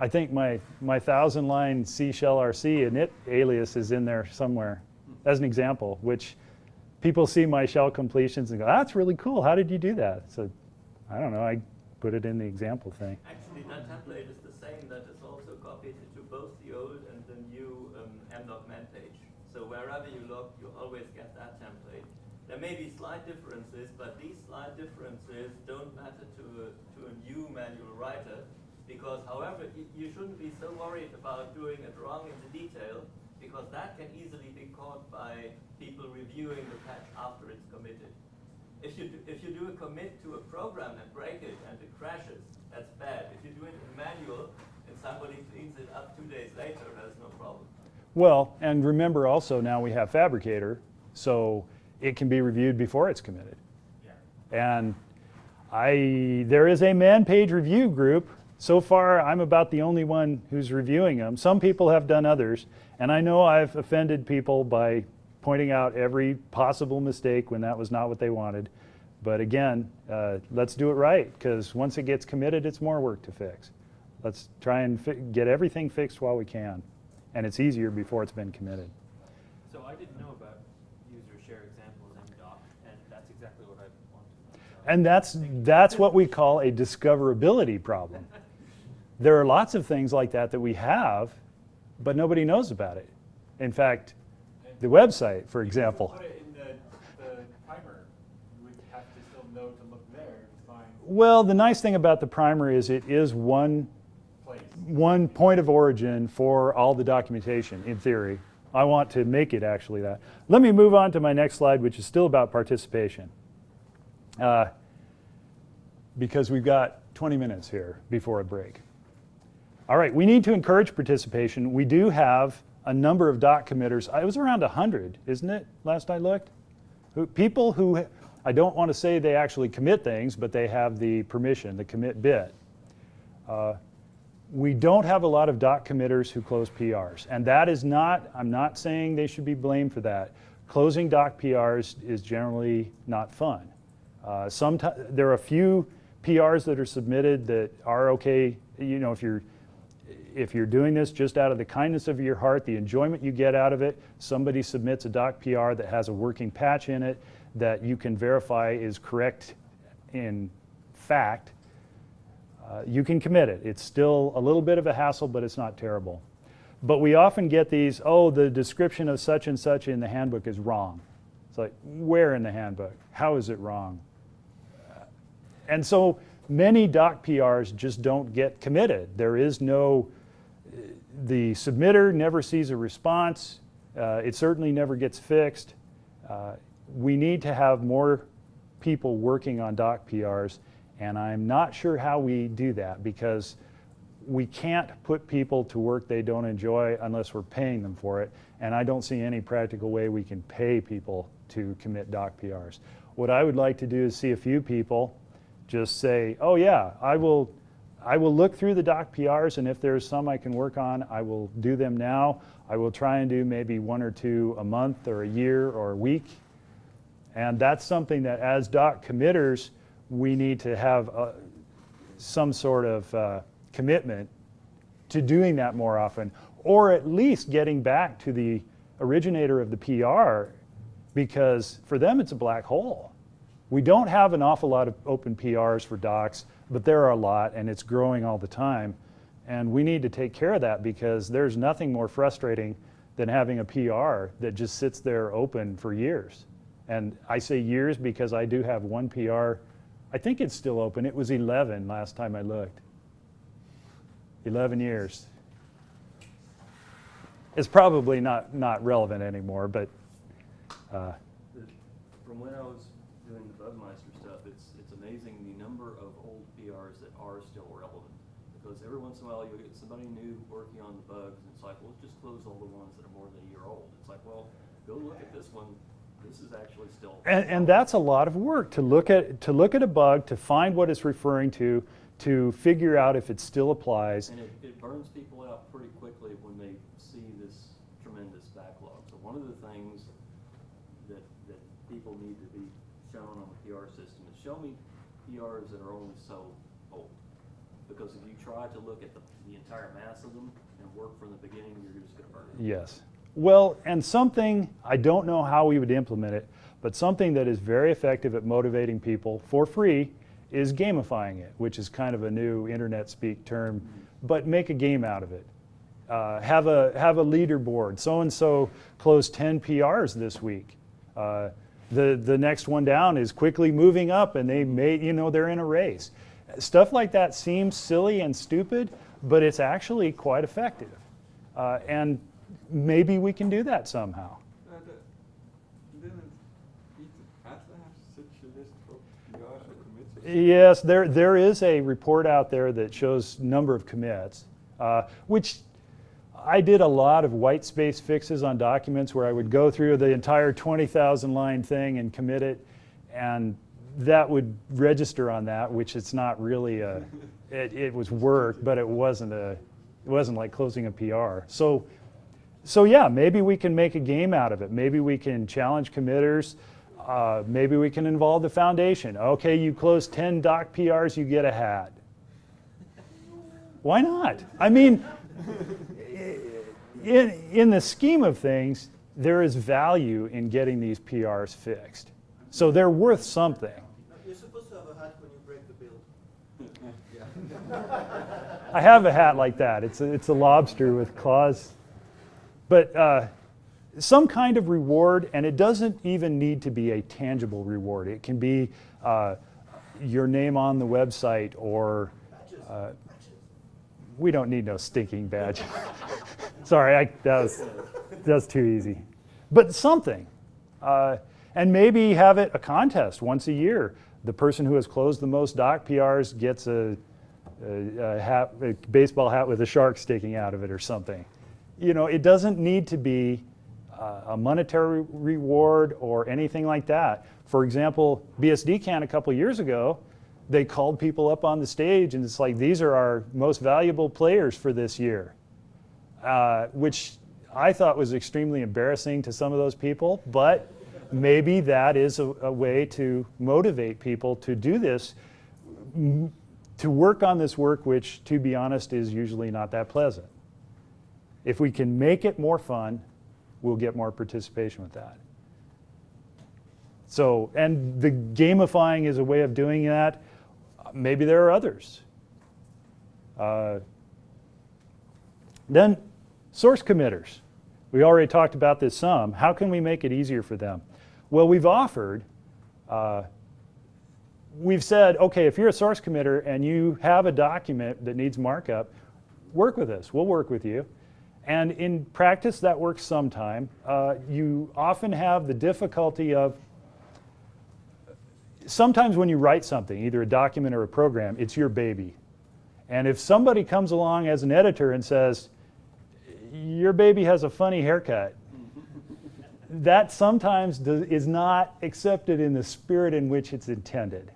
Speaker 1: I think my, my thousand line C shell RC init alias is in there somewhere as an example, which people see my shell completions and go, that's really cool. How did you do that? So I don't know. I put it in the example thing.
Speaker 3: Actually, that template is the same that is also copied into both the old and the new um, man page. So wherever you look, you always get that template. There may be slight differences, but these slight differences don't matter to a, to a new manual writer because, however, you shouldn't be so worried about doing it wrong in the detail because that can easily be caught by people reviewing the patch after it's committed. If you, do, if you do a commit to a program and break it and it crashes, that's bad. If you do it in manual and somebody cleans it up two days later, that's no problem.
Speaker 1: Well, and remember also now we have Phabricator, so it can be reviewed before it's committed.
Speaker 10: Yeah.
Speaker 1: And I, there is a man page review group. So far, I'm about the only one who's reviewing them. Some people have done others, and I know I've offended people by pointing out every possible mistake when that was not what they wanted. But again, uh, let's do it right, because once it gets committed, it's more work to fix. Let's try and fi- get everything fixed while we can. And it's easier before it's been committed.
Speaker 10: So I didn't know about user share examples MDoc, and that's exactly what I wanted. So
Speaker 1: And that's, that's what we call a discoverability problem. There are lots of things like that that we have, but nobody knows about it. In fact, the website, for example.
Speaker 11: Put it in the, the primer, you would have to still know to look there to find
Speaker 1: Well, the nice thing about the primer is it is one,
Speaker 11: place.
Speaker 1: one point of origin for all the documentation, in theory. I want to make it actually that. Let me move on to my next slide, which is still about participation. Uh, because we've got 20 minutes here before a break. All right, we need to encourage participation. We do have a number of doc committers. It was around 100, isn't it, last I looked? Who, people who, I don't want to say they actually commit things, but they have the permission, the commit bit. Uh, we don't have a lot of doc committers who close PRs. And that is not, I'm not saying they should be blamed for that. Closing doc PRs is generally not fun. Uh, sometimes, there are a few PRs that are submitted that are okay, you know, if you're, if you're doing this just out of the kindness of your heart, the enjoyment you get out of it, somebody submits a doc PR that has a working patch in it that you can verify is correct in fact, uh, you can commit it. It's still a little bit of a hassle, but it's not terrible. But we often get these, oh, the description of such and such in the handbook is wrong. It's like, where in the handbook? How is it wrong? And so many doc PRs just don't get committed. There is no, the submitter never sees a response. Uh, it certainly never gets fixed. Uh, we need to have more people working on doc PRs, and I'm not sure how we do that because we can't put people to work they don't enjoy unless we're paying them for it, and I don't see any practical way we can pay people to commit doc PRs. What I would like to do is see a few people just say, oh yeah, I will, I will look through the doc PRs and if there's some I can work on, I will do them now. I will try and do maybe one or two a month or a year or a week. And that's something that as doc committers, we need to have uh, some sort of uh, commitment to doing that more often, or at least getting back to the originator of the PR because for them it's a black hole. We don't have an awful lot of open PRs for docs, but there are a lot and it's growing all the time. And we need to take care of that because there's nothing more frustrating than having a PR that just sits there open for years. And I say years because I do have one PR. I think it's still open. It was 11 last time I looked. 11 years. It's probably not, not relevant anymore, but uh,
Speaker 9: From when I was doing the Bugmeister stuff, it's, it's amazing the number of old PRs that are still relevant. Because every once in a while you'll get somebody new working on the bugs, and it's like, well, just close all the ones that are more than a year old. It's like, well, go look at this one. This is actually still.
Speaker 1: And, and that's a lot of work to look at to look at a bug, to find what it's referring to, to figure out if it still applies.
Speaker 9: And it, it burns people out pretty quickly when they see this tremendous backlog. So one of the things that, that people need to be shown on the PR system is show me PRs that are only so. Because if you try to look at the, the entire mass of them and work from the beginning, you're just gonna burn it.
Speaker 1: Yes. Well, and something, I don't know how we would implement it, but something that is very effective at motivating people for free is gamifying it, which is kind of a new internet speak term, but make a game out of it. Uh, have a have a leaderboard. So and so closed 10 PRs this week. Uh, the the next one down is quickly moving up, and they may you know they're in a race. Stuff like that seems silly and stupid, but it's actually quite effective. Uh, and maybe we can do that somehow. Yes, there, there is a report out there that shows number of commits, uh, which I did a lot of white space fixes on documents where I would go through the entire 20,000 line thing and commit it, and that would register on that, which it's not really a, it, it was work, but it wasn't a, it wasn't like closing a PR. So, so yeah, maybe we can make a game out of it. Maybe we can challenge committers. Uh, maybe we can involve the foundation. Okay, you close 10 doc PRs, you get a hat. Why not? I mean, in, in the scheme of things, there is value in getting these PRs fixed. So they're worth something.
Speaker 2: You're supposed to have a hat when you break the build.
Speaker 1: I have a hat like that. It's a, it's a lobster with claws. But uh, some kind of reward, and it doesn't even need to be a tangible reward. It can be uh, your name on the website or uh, we don't need no stinking badge. Sorry, I, that was that's too easy. But something, uh, and maybe have it a contest once a year. The person who has closed the most doc PRs gets a, a, a hat, a baseball hat with a shark sticking out of it or something. You know, it doesn't need to be uh, a monetary reward or anything like that. For example, BSDCan a couple years ago, they called people up on the stage and it's like, these are our most valuable players for this year, uh, which I thought was extremely embarrassing to some of those people, but maybe that is a, a way to motivate people to do this, to work on this work, which, to be honest, is usually not that pleasant. If we can make it more fun, we'll get more participation with that. So, and the gamifying is a way of doing that. Maybe there are others. Uh, then, source committers. We already talked about this some. How can we make it easier for them? Well, we've offered, uh, we've said, okay, if you're a source committer and you have a document that needs markup, work with us. We'll work with you. And in practice, that works sometime. Uh, you often have the difficulty of sometimes when you write something, either a document or a program, it's your baby. And if somebody comes along as an editor and says, your baby has a funny haircut, that sometimes do, is not accepted in the spirit in which it's intended.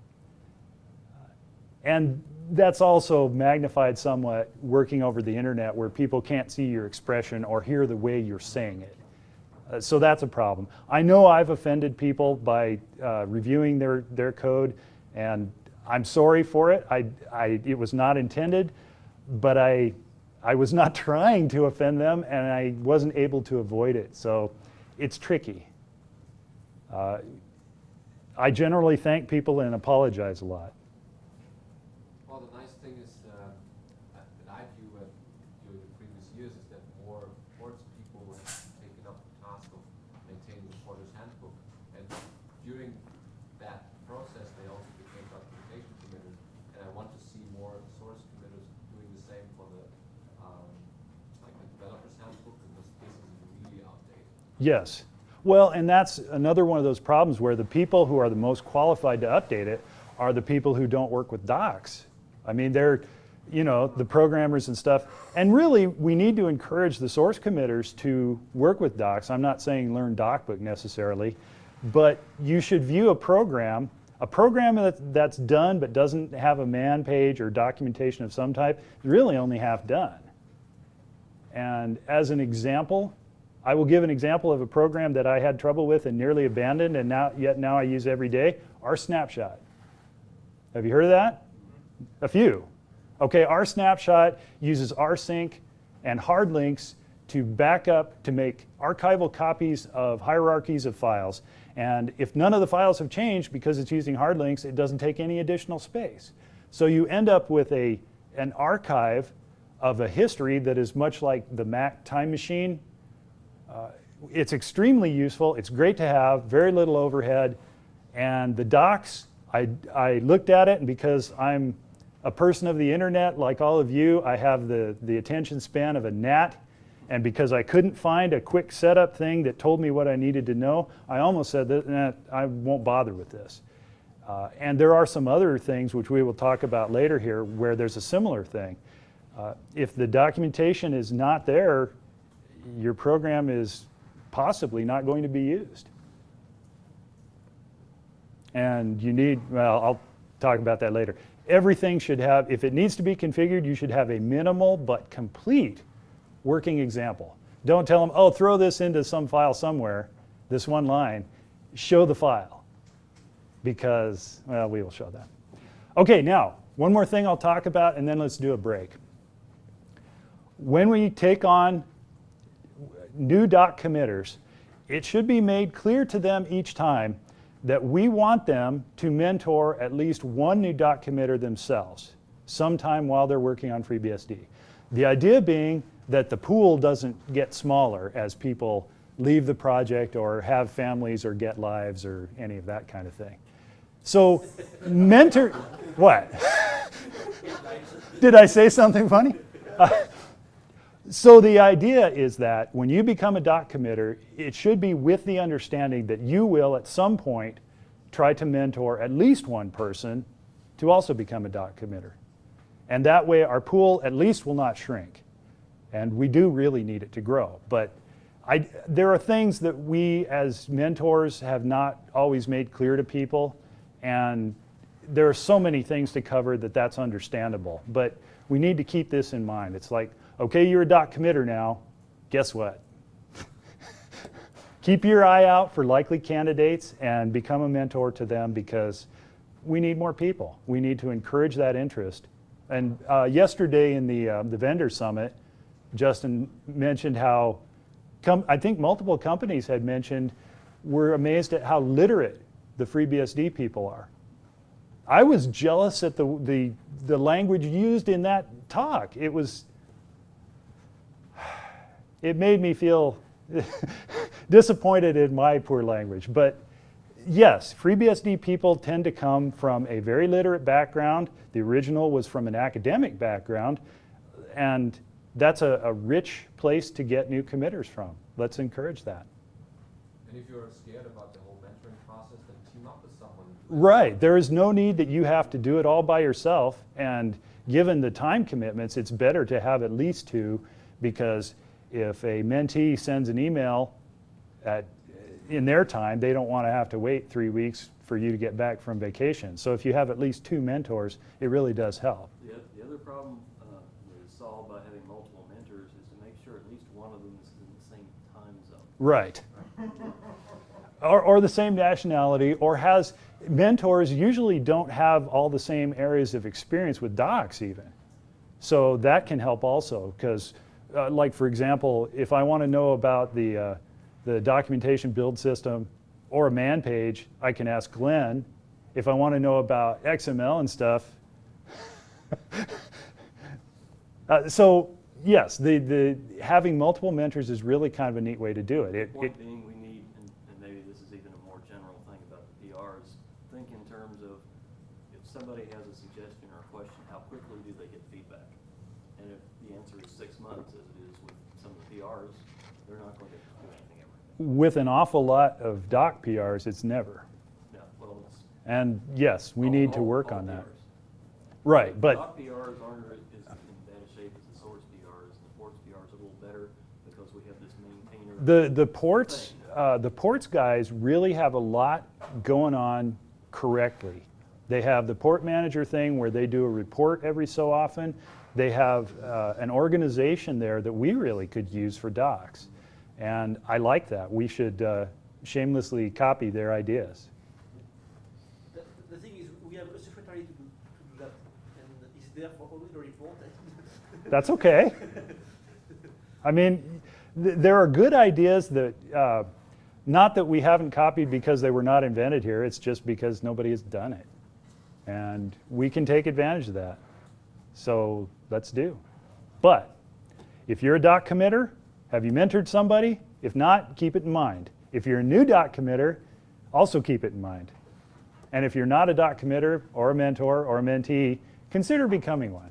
Speaker 1: And that's also magnified somewhat working over the internet where people can't see your expression or hear the way you're saying it. Uh, so that's a problem. I know I've offended people by uh, reviewing their, their code, and I'm sorry for it. I, I, it was not intended, but I, I was not trying to offend them, and I wasn't able to avoid it. So it's tricky. Uh, I generally thank people and apologize a lot.
Speaker 5: Well, the nice thing is uh, that that I view uh, during the previous years is that more ports people have taken up the task of maintaining the porter's handbook. And during that process, they also became documentation committers. And I want to see more source committers doing the same for the, um, like the developer's handbook, because this is really outdated.
Speaker 1: Yes. Well, and that's another one of those problems where the people who are the most qualified to update it are the people who don't work with docs. I mean, they're, you know, the programmers and stuff. And really, we need to encourage the source committers to work with docs. I'm not saying learn DocBook necessarily, but you should view a program, a program that, that's done but doesn't have a man page or documentation of some type, is really only half done. And as an example, I will give an example of a program that I had trouble with and nearly abandoned and now, yet now I use every day, rsnapshot. Have you heard of that? A few. Okay, rsnapshot uses rsync and hard links to back up to make archival copies of hierarchies of files. And if none of the files have changed because it's using hard links, it doesn't take any additional space. So you end up with a, an archive of a history that is much like the Mac time machine. Uh, it's extremely useful. It's great to have, very little overhead. And the docs, I, I looked at it, and because I'm a person of the internet like all of you, I have the, the attention span of a gnat. And because I couldn't find a quick setup thing that told me what I needed to know, I almost said that nah, I won't bother with this. Uh, and there are some other things which we will talk about later here where there's a similar thing. Uh, if the documentation is not there, your program is possibly not going to be used. And you need, well, I'll talk about that later. Everything should have, if it needs to be configured, you should have a minimal but complete working example. Don't tell them, oh, throw this into some file somewhere, this one line. Show the file because, well, we will show that. Okay, now, one more thing I'll talk about and then let's do a break. When we take on new doc committers, it should be made clear to them each time that we want them to mentor at least one new doc committer themselves sometime while they're working on FreeBSD. The idea being that the pool doesn't get smaller as people leave the project or have families or get lives or any of that kind of thing. So mentor, what? Did I say something funny? So the idea is that when you become a doc committer, it should be with the understanding that you will at some point try to mentor at least one person to also become a doc committer. And that way our pool at least will not shrink. And we do really need it to grow. But I, there are things that we as mentors have not always made clear to people. And there are so many things to cover that that's understandable. But we need to keep this in mind. It's like, okay, you're a doc committer now. Guess what? keep your eye out for likely candidates and become a mentor to them because we need more people. We need to encourage that interest. And uh, yesterday in the, uh, the vendor summit, Justin mentioned how I think multiple companies had mentioned we're amazed at how literate the FreeBSD people are. I was jealous at the, the, the language used in that talk. It was, it made me feel disappointed in my poor language. But yes, FreeBSD people tend to come from a very literate background. The original was from an academic background. And that's a, a rich place to get new committers from. Let's encourage that.
Speaker 5: And if you're scared about the whole mentoring process, then team up with someone.
Speaker 1: Right. There is no need that you have to do it all by yourself. And given the time commitments, it's better to have at least two because if a mentee sends an email at, in their time, they don't want to have to wait three weeks for you to get back from vacation. So if you have at least two mentors, it really does help.
Speaker 9: The, the other problem uh, that is solved by having multiple mentors is to make sure at least one of them is in the same time zone.
Speaker 1: Right. or, or the same nationality, or has mentors usually don't have all the same areas of experience with docs even. So that can help also because uh, like for example, if I want to know about the, uh, the documentation build system or a man page, I can ask Glenn. If I want to know about XML and stuff, uh, so yes, the, the having multiple mentors is really kind of a neat way to do it. it, it
Speaker 9: being, we need, and, and maybe this is even a more general thing about the PRs, think in terms of if somebody has a suggestion or a question, how quickly do they get feedback? And if the answer is six months, as it is with some of the PRs, they're not going to do anything ever.
Speaker 1: With an awful lot of doc PRs, it's never.
Speaker 9: No, well, it's.
Speaker 1: And yes, we
Speaker 9: all-
Speaker 1: need to work
Speaker 9: all
Speaker 1: on that.
Speaker 9: PRs.
Speaker 1: Right, but
Speaker 9: Doc PRs aren't as in bad a shape as the source PRs. The ports PRs are a little better because we have this maintainer.
Speaker 1: the, the ports, uh, the ports guys really have a lot going on correctly. They have the port manager thing where they do a report every so often. They have uh, an organization there that we really could use for docs. And I like that. We should uh, shamelessly copy their ideas.
Speaker 2: The, the thing is, we have a secretary to do, to do that, and it's there for only the report.
Speaker 1: That's okay. I mean, th- there are good ideas that, uh, not that we haven't copied because they were not invented here, it's just because nobody has done it. And we can take advantage of that. So let's do. But if you're a doc committer, have you mentored somebody? If not, keep it in mind. If you're a new doc committer, also keep it in mind. And if you're not a doc committer or a mentor or a mentee, consider becoming one.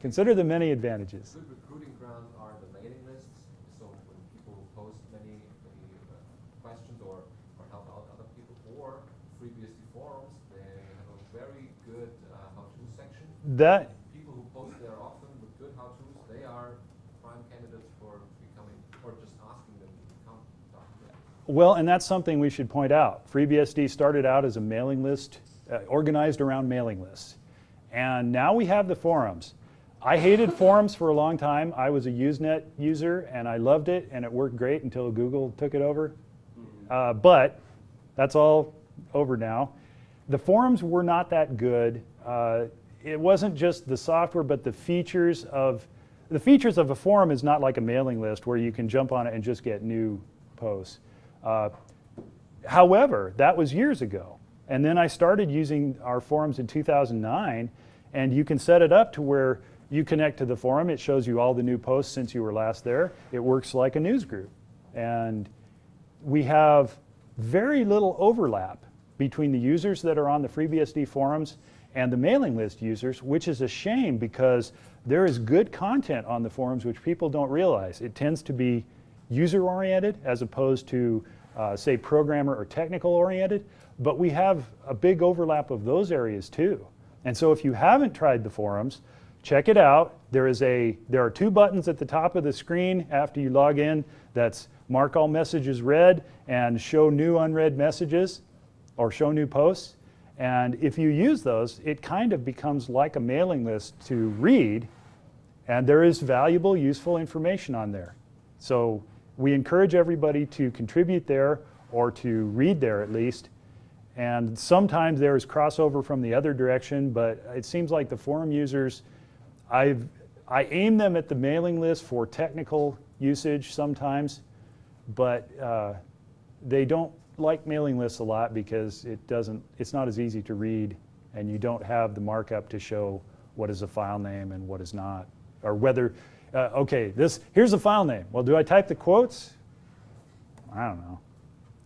Speaker 1: Consider the many advantages.
Speaker 5: Good recruiting ground are the mailing lists. So when people post many, many uh, questions or, or help out other people, or FreeBSD forums, they have a very good uh, how-to section.
Speaker 1: That
Speaker 5: People who post there often with good how-tos, they are prime candidates for becoming, or just asking them to become doctors.
Speaker 1: Well, and that's something we should point out. FreeBSD started out as a mailing list, uh, organized around mailing lists. And now we have the forums. I hated forums for a long time. I was a Usenet user and I loved it and it worked great until Google took it over. Uh, but that's all over now. The forums were not that good. Uh, it wasn't just the software, but the features of the features of a forum is not like a mailing list where you can jump on it and just get new posts. Uh, however, that was years ago. And then I started using our forums in 2009, and you can set it up to where you connect to the forum. It shows you all the new posts since you were last there. It works like a news group. And we have very little overlap between the users that are on the FreeBSD forums and the mailing list users, which is a shame because there is good content on the forums which people don't realize. It tends to be user-oriented as opposed to, uh, say, programmer or technical-oriented, but we have a big overlap of those areas too. And so if you haven't tried the forums, check it out. There, is a, there are two buttons at the top of the screen after you log in. That's mark all messages read and show new unread messages or show new posts. And if you use those, it kind of becomes like a mailing list to read, and there is valuable, useful information on there. So we encourage everybody to contribute there or to read there at least. And sometimes there is crossover from the other direction, but it seems like the forum users, I've, I aim them at the mailing list for technical usage sometimes, but uh, they don't like mailing lists a lot because it doesn't, it's not as easy to read and you don't have the markup to show what is a file name and what is not. Or whether, uh, okay, this, here's the file name. Well, do I type the quotes? I don't know.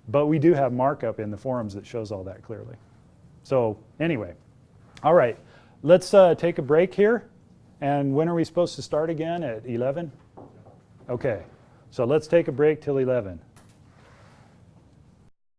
Speaker 1: But we do have markup in the forums that shows all that clearly. So anyway, all right, let's uh, take a break here. And when are we supposed to start again? At 11? Okay, so let's take a break till 11.